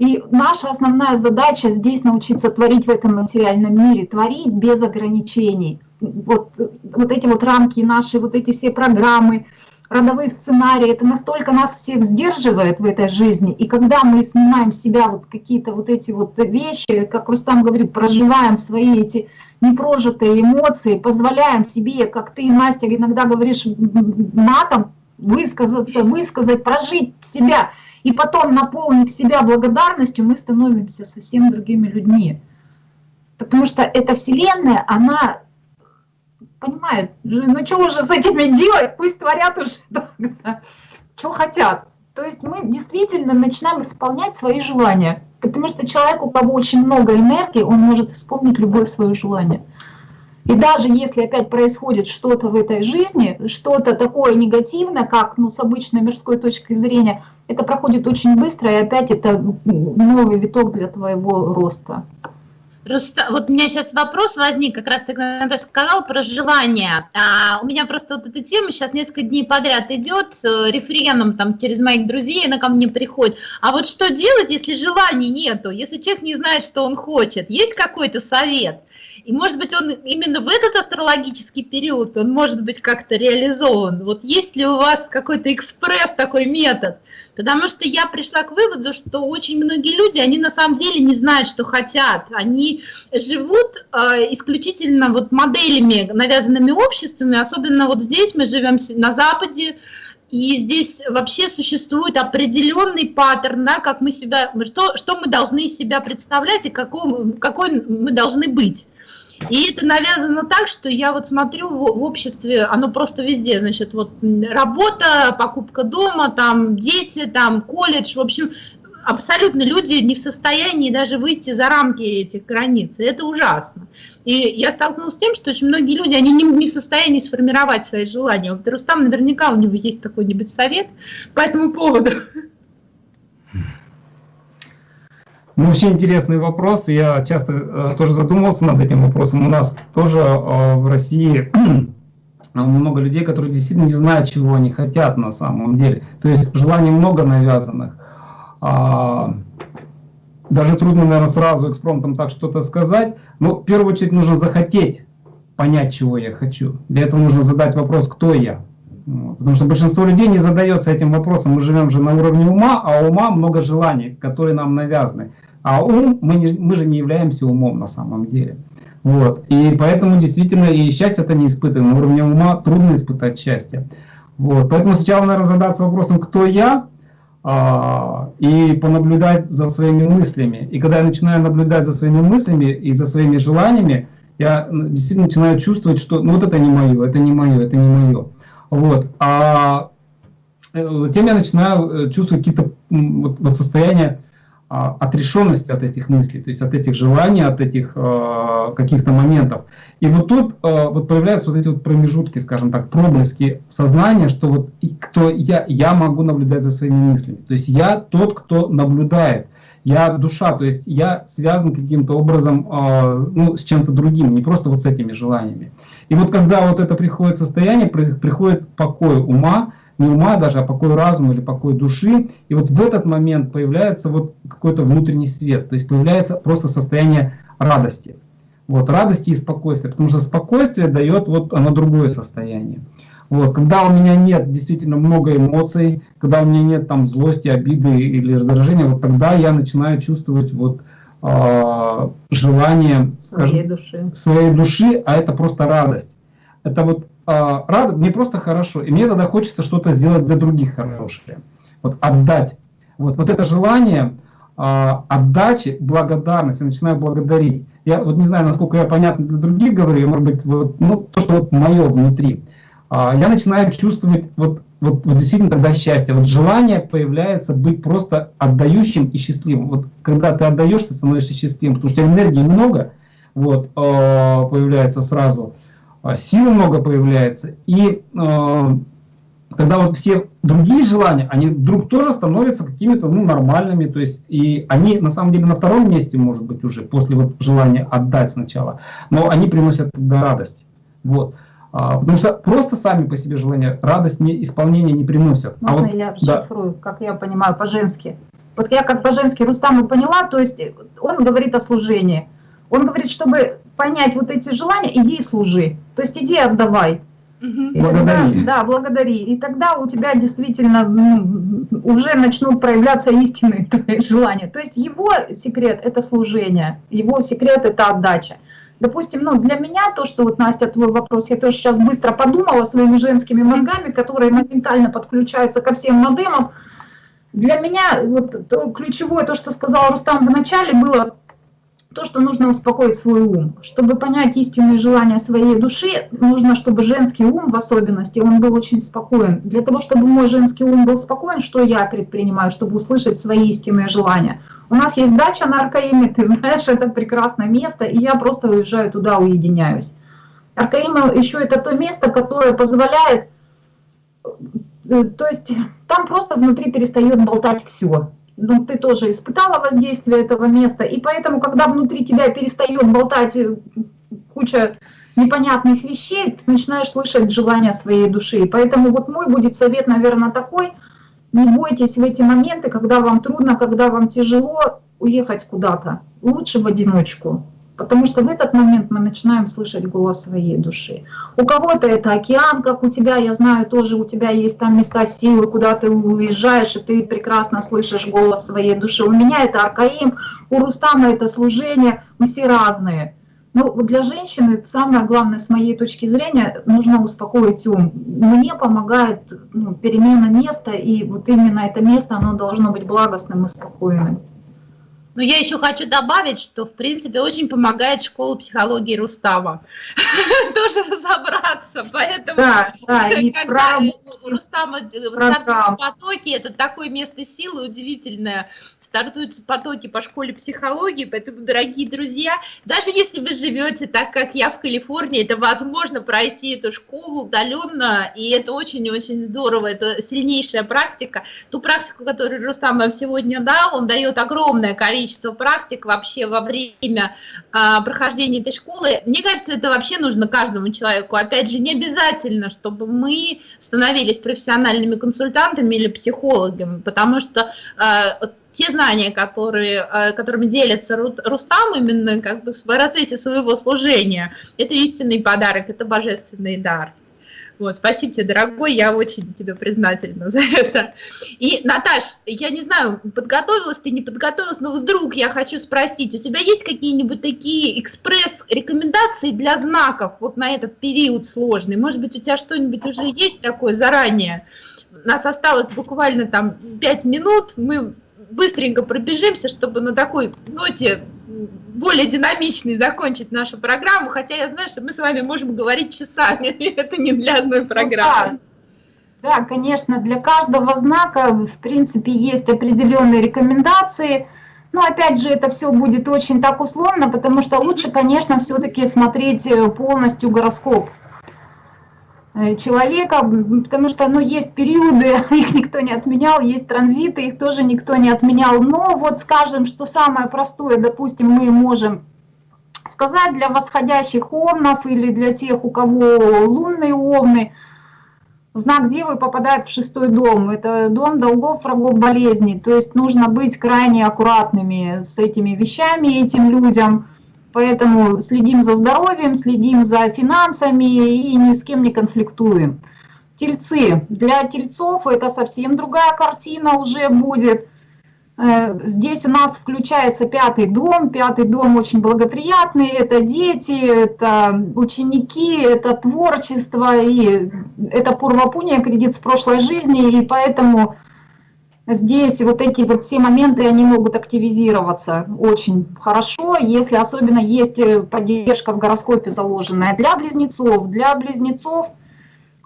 S2: И наша основная задача здесь научиться творить в этом материальном мире, творить без ограничений. Вот, вот эти вот рамки наши, вот эти все программы, родовые сценарии, это настолько нас всех сдерживает в этой жизни. И когда мы снимаем с себя вот какие-то вот эти вот вещи, как Рустам говорит, проживаем свои эти непрожитые эмоции, позволяем себе, как ты, Настя, иногда говоришь матом, высказаться, высказать, прожить себя, и потом, наполнив себя благодарностью, мы становимся совсем другими людьми. Потому что эта Вселенная, она понимает, ну что уже с этими делать, пусть творят уже, что хотят. То есть мы действительно начинаем исполнять свои желания. Потому что человек, у кого очень много энергии, он может исполнить любое свое желание. И даже если опять происходит что-то в этой жизни, что-то такое негативное, как ну, с обычной мирской точки зрения, это проходит очень быстро, и опять это новый виток для твоего роста.
S3: Просто вот у меня сейчас вопрос возник, как раз ты сказал про желание. А, у меня просто вот эта тема сейчас несколько дней подряд идет э, рефреном там через моих друзей, она ко мне приходит. А вот что делать, если желаний нету, если человек не знает, что он хочет? Есть какой-то совет? И может быть он именно в этот астрологический период, он может быть как-то реализован. Вот есть ли у вас какой-то экспресс такой метод? Потому что я пришла к выводу, что очень многие люди, они на самом деле не знают, что хотят. Они живут э, исключительно вот моделями, навязанными обществами, особенно вот здесь мы живем на Западе, и здесь вообще существует определенный паттерн, да, как мы себя, что, что мы должны из себя представлять и какой, какой мы должны быть. И это навязано так, что я вот смотрю в, обществе, оно просто везде, значит, вот работа, покупка дома, там дети, там колледж, в общем, абсолютно люди не в состоянии даже выйти за рамки этих границ. И это ужасно. И я столкнулась с тем, что очень многие люди, они не, не в состоянии сформировать свои желания. Вот Рустам наверняка у него есть какой-нибудь совет по этому поводу.
S4: Ну, вообще интересный вопрос. Я часто э, тоже задумывался над этим вопросом. У нас тоже э, в России много людей, которые действительно не знают, чего они хотят на самом деле. То есть желаний много навязанных. А, даже трудно, наверное, сразу экспромтом так что-то сказать. Но в первую очередь нужно захотеть понять, чего я хочу. Для этого нужно задать вопрос, кто я. Потому что большинство людей не задается этим вопросом. Мы живем же на уровне ума, а ума много желаний, которые нам навязаны. А ум, мы, не, мы же не являемся умом на самом деле. Вот. И поэтому действительно и счастье это не испытано. На уровне ума трудно испытать счастье. Вот. Поэтому сначала, наверное, задаться вопросом, кто я, а, и понаблюдать за своими мыслями. И когда я начинаю наблюдать за своими мыслями и за своими желаниями, я действительно начинаю чувствовать, что ну вот это не мое, это не мое, это не мое. Вот. А э, затем я начинаю э, чувствовать какие-то вот, вот состояния отрешенность от этих мыслей, то есть от этих желаний, от этих э, каких-то моментов. И вот тут э, вот появляются вот эти вот промежутки, скажем так, проблески сознания, что вот кто я, я могу наблюдать за своими мыслями. То есть я тот, кто наблюдает. Я душа, то есть я связан каким-то образом э, ну, с чем-то другим, не просто вот с этими желаниями. И вот когда вот это приходит состояние, приходит покой ума, не ума даже, а покой разума или покой души. И вот в этот момент появляется вот какой-то внутренний свет, то есть появляется просто состояние радости. Вот, радости и спокойствия, потому что спокойствие дает вот оно другое состояние. Вот, когда у меня нет действительно много эмоций, когда у меня нет там злости, обиды или раздражения, вот тогда я начинаю чувствовать вот э, желание
S3: своей скажем, души.
S4: своей души, а это просто радость. Это вот а, рад, мне просто хорошо, и мне тогда хочется что-то сделать для других хорошее. Вот отдать. Вот, вот это желание а, отдачи, благодарности, начинаю благодарить. Я вот не знаю, насколько я понятно для других говорю, может быть, вот, ну, то, что вот мое внутри. А, я начинаю чувствовать вот, вот, вот действительно тогда счастье. Вот желание появляется быть просто отдающим и счастливым. Вот когда ты отдаешь, ты становишься счастливым, потому что энергии много, вот, появляется сразу. А, сил много появляется, и э, когда вот все другие желания, они вдруг тоже становятся какими-то ну, нормальными, то есть и они на самом деле на втором месте, может быть, уже после вот желания отдать сначала, но они приносят тогда радость. Вот. А, потому что просто сами по себе желания радость не, исполнения не приносят.
S2: А Можно а вот, я расшифрую, да. как я понимаю по-женски? Вот я как по-женски Рустаму поняла, то есть он говорит о служении. Он говорит, чтобы понять вот эти желания, иди и служи. То есть иди отдавай.
S4: И благодари.
S2: Тогда, да, благодари. И тогда у тебя действительно ну, уже начнут проявляться истинные твои желания. То есть его секрет – это служение, его секрет – это отдача. Допустим, ну, для меня то, что вот, Настя, твой вопрос, я тоже сейчас быстро подумала своими женскими мозгами, которые моментально подключаются ко всем модемам. Для меня вот то, ключевое, то, что сказал Рустам в начале, было то, что нужно успокоить свой ум. Чтобы понять истинные желания своей души, нужно, чтобы женский ум в особенности, он был очень спокоен. Для того, чтобы мой женский ум был спокоен, что я предпринимаю, чтобы услышать свои истинные желания? У нас есть дача на Аркаиме, ты знаешь, это прекрасное место, и я просто уезжаю туда, уединяюсь. Аркаима еще это то место, которое позволяет, э, то есть там просто внутри перестает болтать все ну, ты тоже испытала воздействие этого места, и поэтому, когда внутри тебя перестает болтать э, куча непонятных вещей, ты начинаешь слышать желания своей души. Поэтому вот мой будет совет, наверное, такой, не бойтесь в эти моменты, когда вам трудно, когда вам тяжело уехать куда-то, лучше в одиночку. Потому что в этот момент мы начинаем слышать голос своей души. У кого-то это океан, как у тебя, я знаю, тоже у тебя есть там места силы, куда ты уезжаешь, и ты прекрасно слышишь голос своей души. У меня это Аркаим, у Рустама это служение, мы все разные. Но для женщины самое главное, с моей точки зрения, нужно успокоить ум. Мне помогает ну, перемена места, и вот именно это место, оно должно быть благостным и спокойным.
S3: Но я еще хочу добавить, что, в принципе, очень помогает школа психологии Рустама. Тоже разобраться. Поэтому, да, да, когда у Рустама стартовые потоки, это такое место силы удивительное стартуют потоки по школе психологии, поэтому, дорогие друзья, даже если вы живете так, как я в Калифорнии, это возможно пройти эту школу удаленно, и это очень-очень здорово, это сильнейшая практика. Ту практику, которую Рустам вам сегодня дал, он дает огромное количество практик вообще во время а, прохождения этой школы. Мне кажется, это вообще нужно каждому человеку. Опять же, не обязательно, чтобы мы становились профессиональными консультантами или психологами, потому что а, те знания, которые, э, которыми делится Рустам именно как бы в процессе своего служения, это истинный подарок, это божественный дар. Вот, спасибо тебе, дорогой, я очень тебе признательна за это. И, Наташ, я не знаю, подготовилась ты, не подготовилась, но вдруг я хочу спросить, у тебя есть какие-нибудь такие экспресс-рекомендации для знаков вот на этот период сложный? Может быть, у тебя что-нибудь уже есть такое заранее? У нас осталось буквально там 5 минут, мы быстренько пробежимся, чтобы на такой ноте более динамичной закончить нашу программу, хотя я знаю, что мы с вами можем говорить часами, это не для одной ну программы.
S2: Ну, да. да, конечно, для каждого знака, в принципе, есть определенные рекомендации, но опять же, это все будет очень так условно, потому что лучше, конечно, все-таки смотреть э, полностью гороскоп. Э, человека, потому что ну, есть периоды, их никто не отменял, есть транзиты, их тоже никто не отменял. Но вот скажем, что самое простое, допустим, мы можем сказать для восходящих овнов или для тех, у кого лунные овны, знак Девы попадает в шестой дом. Это дом долгов, врагов, болезней. То есть нужно быть крайне аккуратными с этими вещами, этим людям. Поэтому следим за здоровьем, следим за финансами и ни с кем не конфликтуем. Тельцы. Для тельцов это совсем другая картина уже будет. Э, здесь у нас включается пятый дом. Пятый дом очень благоприятный. Это дети, это ученики, это творчество. И это пурвапуния, кредит с прошлой жизни. И поэтому Здесь вот эти вот все моменты, они могут активизироваться очень хорошо, если особенно есть э, поддержка в гороскопе заложенная. Для близнецов, для близнецов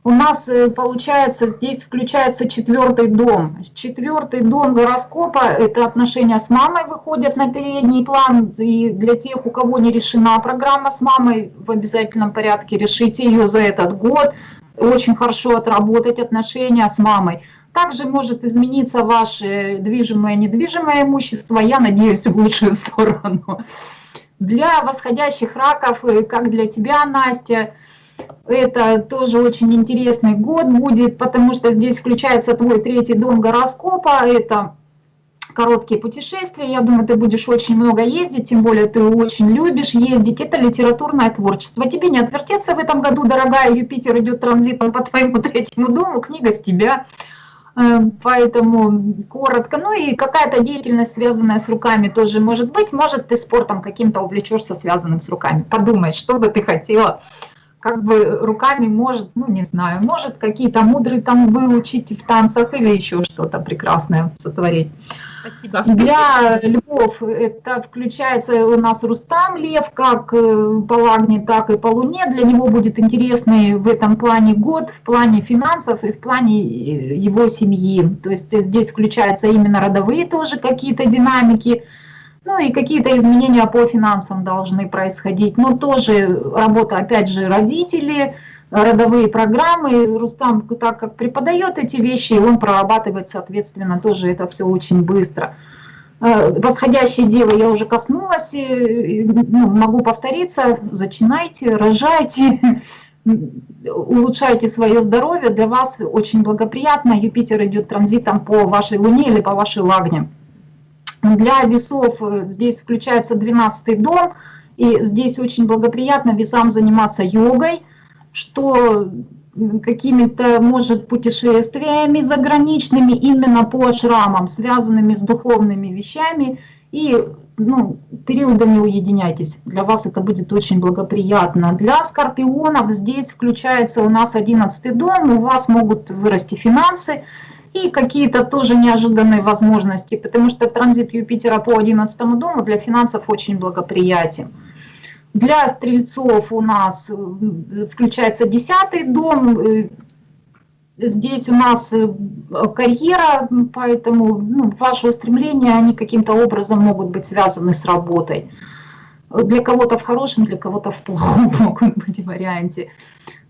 S2: у нас э, получается здесь включается четвертый дом. Четвертый дом гороскопа, это отношения с мамой выходят на передний план. И для тех, у кого не решена программа с мамой, в обязательном порядке решите ее за этот год. Очень хорошо отработать отношения с мамой. Также может измениться ваше движимое и недвижимое имущество, я надеюсь, в лучшую сторону. Для восходящих раков, э, как для тебя, Настя, это тоже очень интересный год будет, потому что здесь включается твой третий дом гороскопа, это короткие путешествия, я думаю, ты будешь очень много ездить, тем более ты очень любишь ездить, это литературное творчество. Тебе не отвертеться в этом году, дорогая, Юпитер идет транзитом по твоему третьему дому, книга с тебя. Э, поэтому коротко. Ну и какая-то деятельность, связанная с руками, тоже может быть. Может, ты спортом каким-то увлечешься, связанным с руками. Подумай, что бы ты хотела как бы руками может, ну не знаю, может какие-то мудрые там выучить в танцах или еще что-то прекрасное сотворить. Спасибо. Для львов это включается у нас Рустам Лев, как э, по Лагне, так и по Луне. Для него будет интересный в этом плане год, в плане финансов и в плане э, его семьи. То есть здесь включаются именно родовые тоже какие-то динамики. Ну и какие-то изменения по финансам должны происходить. Но тоже работа, опять же, родители, родовые программы. Рустам так как преподает эти вещи, он прорабатывает, соответственно, тоже это все очень быстро. Э, восходящие девы я уже коснулась, ну, могу повториться, зачинайте, рожайте, улучшайте свое здоровье, для вас очень благоприятно, Юпитер идет транзитом по вашей Луне или по вашей Лагне. Для весов э, здесь включается 12 дом, и здесь очень благоприятно весам заниматься йогой, что какими-то, может, путешествиями заграничными именно по шрамам, связанными с духовными вещами, и ну, периодами уединяйтесь. Для вас это будет очень благоприятно. Для скорпионов здесь включается у нас 11 дом, у вас могут вырасти финансы и какие-то тоже неожиданные возможности, потому что транзит Юпитера по 11 дому для финансов очень благоприятен. Для стрельцов у нас э, включается 10 дом, э, здесь у нас э, карьера, поэтому ну, ваши устремления, они каким-то образом могут быть связаны с работой. Для кого-то в хорошем, для кого-то в плохом могут быть варианте.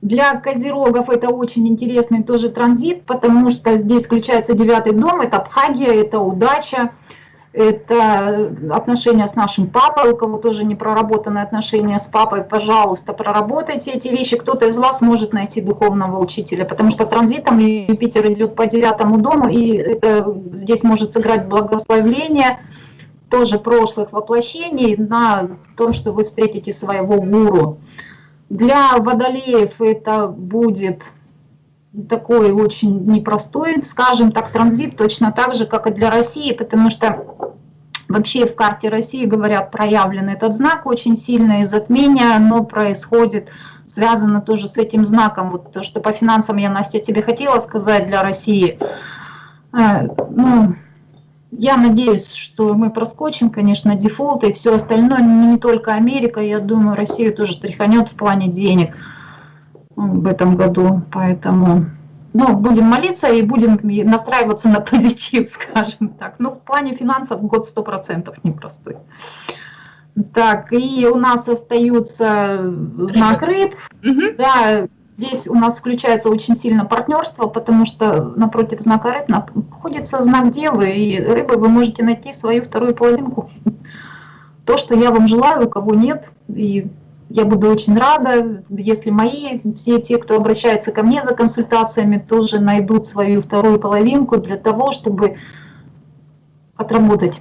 S2: Для козерогов это очень интересный тоже транзит, потому что здесь включается девятый дом, это Абхагия, это удача это отношения с нашим папой, у кого тоже не проработанные отношения с папой, пожалуйста, проработайте эти вещи. Кто-то из вас может найти духовного учителя, потому что транзитом Юпитер идет по девятому дому, и это, здесь может сыграть благословление тоже прошлых воплощений на том, что вы встретите своего гуру. Для водолеев это будет такой очень непростой, скажем так, транзит, точно так же, как и для России, потому что вообще в карте России, говорят, проявлен этот знак очень сильное затмение, оно происходит, связано тоже с этим знаком. Вот то, что по финансам я, Настя, тебе хотела сказать для России. Э, ну, я надеюсь, что мы проскочим, конечно, дефолты и все остальное, но не только Америка, я думаю, Россию тоже тряханет в плане денег в этом году, поэтому ну, будем молиться и будем настраиваться на позитив, скажем так. Но в плане финансов год 100% непростой. Так, и у нас остается знак рыб. Угу. Да, здесь у нас включается очень сильно партнерство, потому что напротив знака рыб находится знак девы, и рыбы вы можете найти свою вторую половинку. То, что я вам желаю, у кого нет, и я буду очень рада, если мои, все те, кто обращается ко мне за консультациями, тоже найдут свою вторую половинку для того, чтобы отработать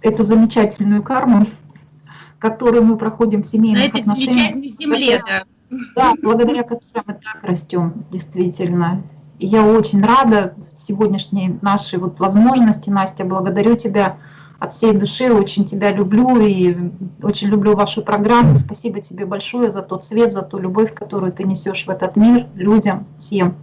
S2: эту замечательную карму, которую мы проходим в семейных
S3: На
S2: отношениях.
S3: На земле, да.
S2: Да, благодаря которой мы так растем, действительно. И я очень рада сегодняшней нашей вот возможности, Настя, благодарю тебя от всей души, очень тебя люблю и очень люблю вашу программу. Спасибо тебе большое за тот свет, за ту любовь, которую ты несешь в этот мир, людям, всем.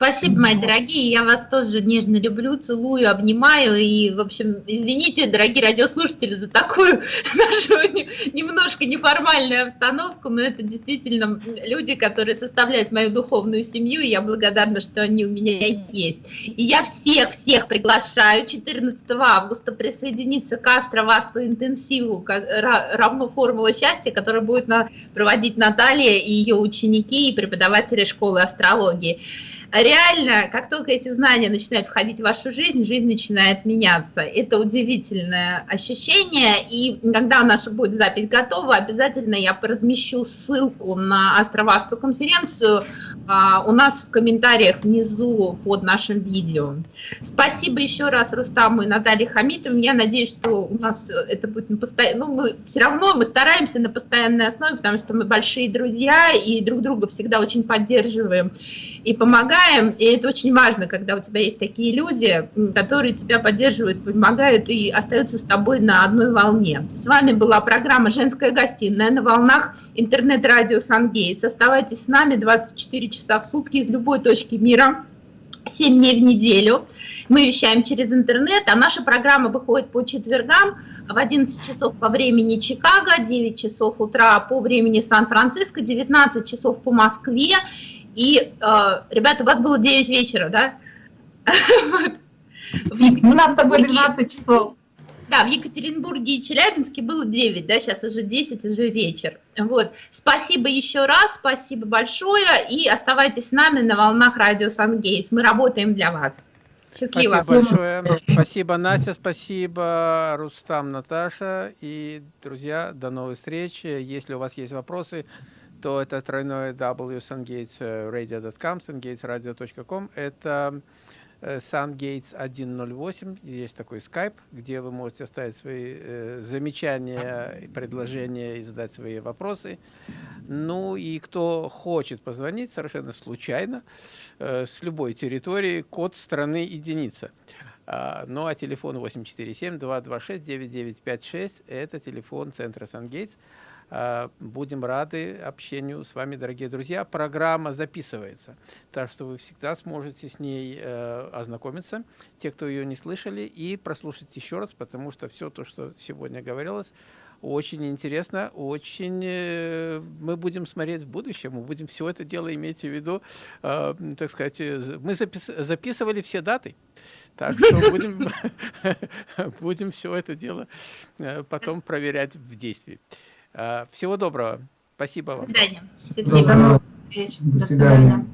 S3: Спасибо, мои дорогие, я вас тоже нежно люблю, целую, обнимаю, и, в общем, извините, дорогие радиослушатели, за такую нашу немножко неформальную обстановку, но это действительно люди, которые составляют мою духовную семью, и я благодарна, что они у меня есть. И я всех-всех приглашаю 14 августа присоединиться к Астровасту интенсиву, равно формула счастья, которую будет проводить Наталья и ее ученики и преподаватели школы астрологии реально, как только эти знания начинают входить в вашу жизнь, жизнь начинает меняться. Это удивительное ощущение, и когда наша будет запись готова, обязательно я размещу ссылку на Астровасту конференцию а, у нас в комментариях внизу под нашим видео. Спасибо еще раз Рустаму и Наталье Хамитовне. Я надеюсь, что у нас это будет на постоянно, ну, мы все равно мы стараемся на постоянной основе, потому что мы большие друзья и друг друга всегда очень поддерживаем и помогаем, и это очень важно, когда у тебя есть такие люди, которые тебя поддерживают, помогают и остаются с тобой на одной волне. С вами была программа «Женская гостиная» на волнах интернет-радио «Сангейтс». Оставайтесь с нами 24 часа в сутки из любой точки мира, 7 дней в неделю. Мы вещаем через интернет, а наша программа выходит по четвергам в 11 часов по времени Чикаго, 9 часов утра по времени Сан-Франциско, 19 часов по Москве и, э, ребята, у вас было 9 вечера, да?
S2: У нас с тобой 12 часов.
S3: Да, в Екатеринбурге и Челябинске было 9, да, сейчас уже 10, уже вечер. Вот. Спасибо еще раз, спасибо большое, и оставайтесь с нами на волнах радио Сангейтс. Мы работаем для вас.
S1: Счастливо. Спасибо большое. Спасибо, Настя, спасибо, Рустам, Наташа. И, друзья, до новых встреч. Если у вас есть вопросы, то это тройное w sungatesradio.com, sungatesradio.com. Это SunGates 108, есть такой скайп, где вы можете оставить свои э, замечания, предложения и задать свои вопросы. Ну и кто хочет позвонить совершенно случайно, э, с любой территории, код страны единица. А, ну а телефон 847-226-9956, это телефон центра SunGates. А, будем рады общению с вами, дорогие друзья. Программа записывается, так что вы всегда сможете с ней э, ознакомиться, те, кто ее не слышали, и прослушать еще раз, потому что все то, что сегодня говорилось, очень интересно, очень э, мы будем смотреть в будущем, мы будем все это дело иметь в виду, э, так сказать, мы запис записывали все даты, так что будем, будем все это дело потом проверять в действии. Всего доброго. Спасибо вам.
S3: До свидания.
S2: Свидания. До свидания.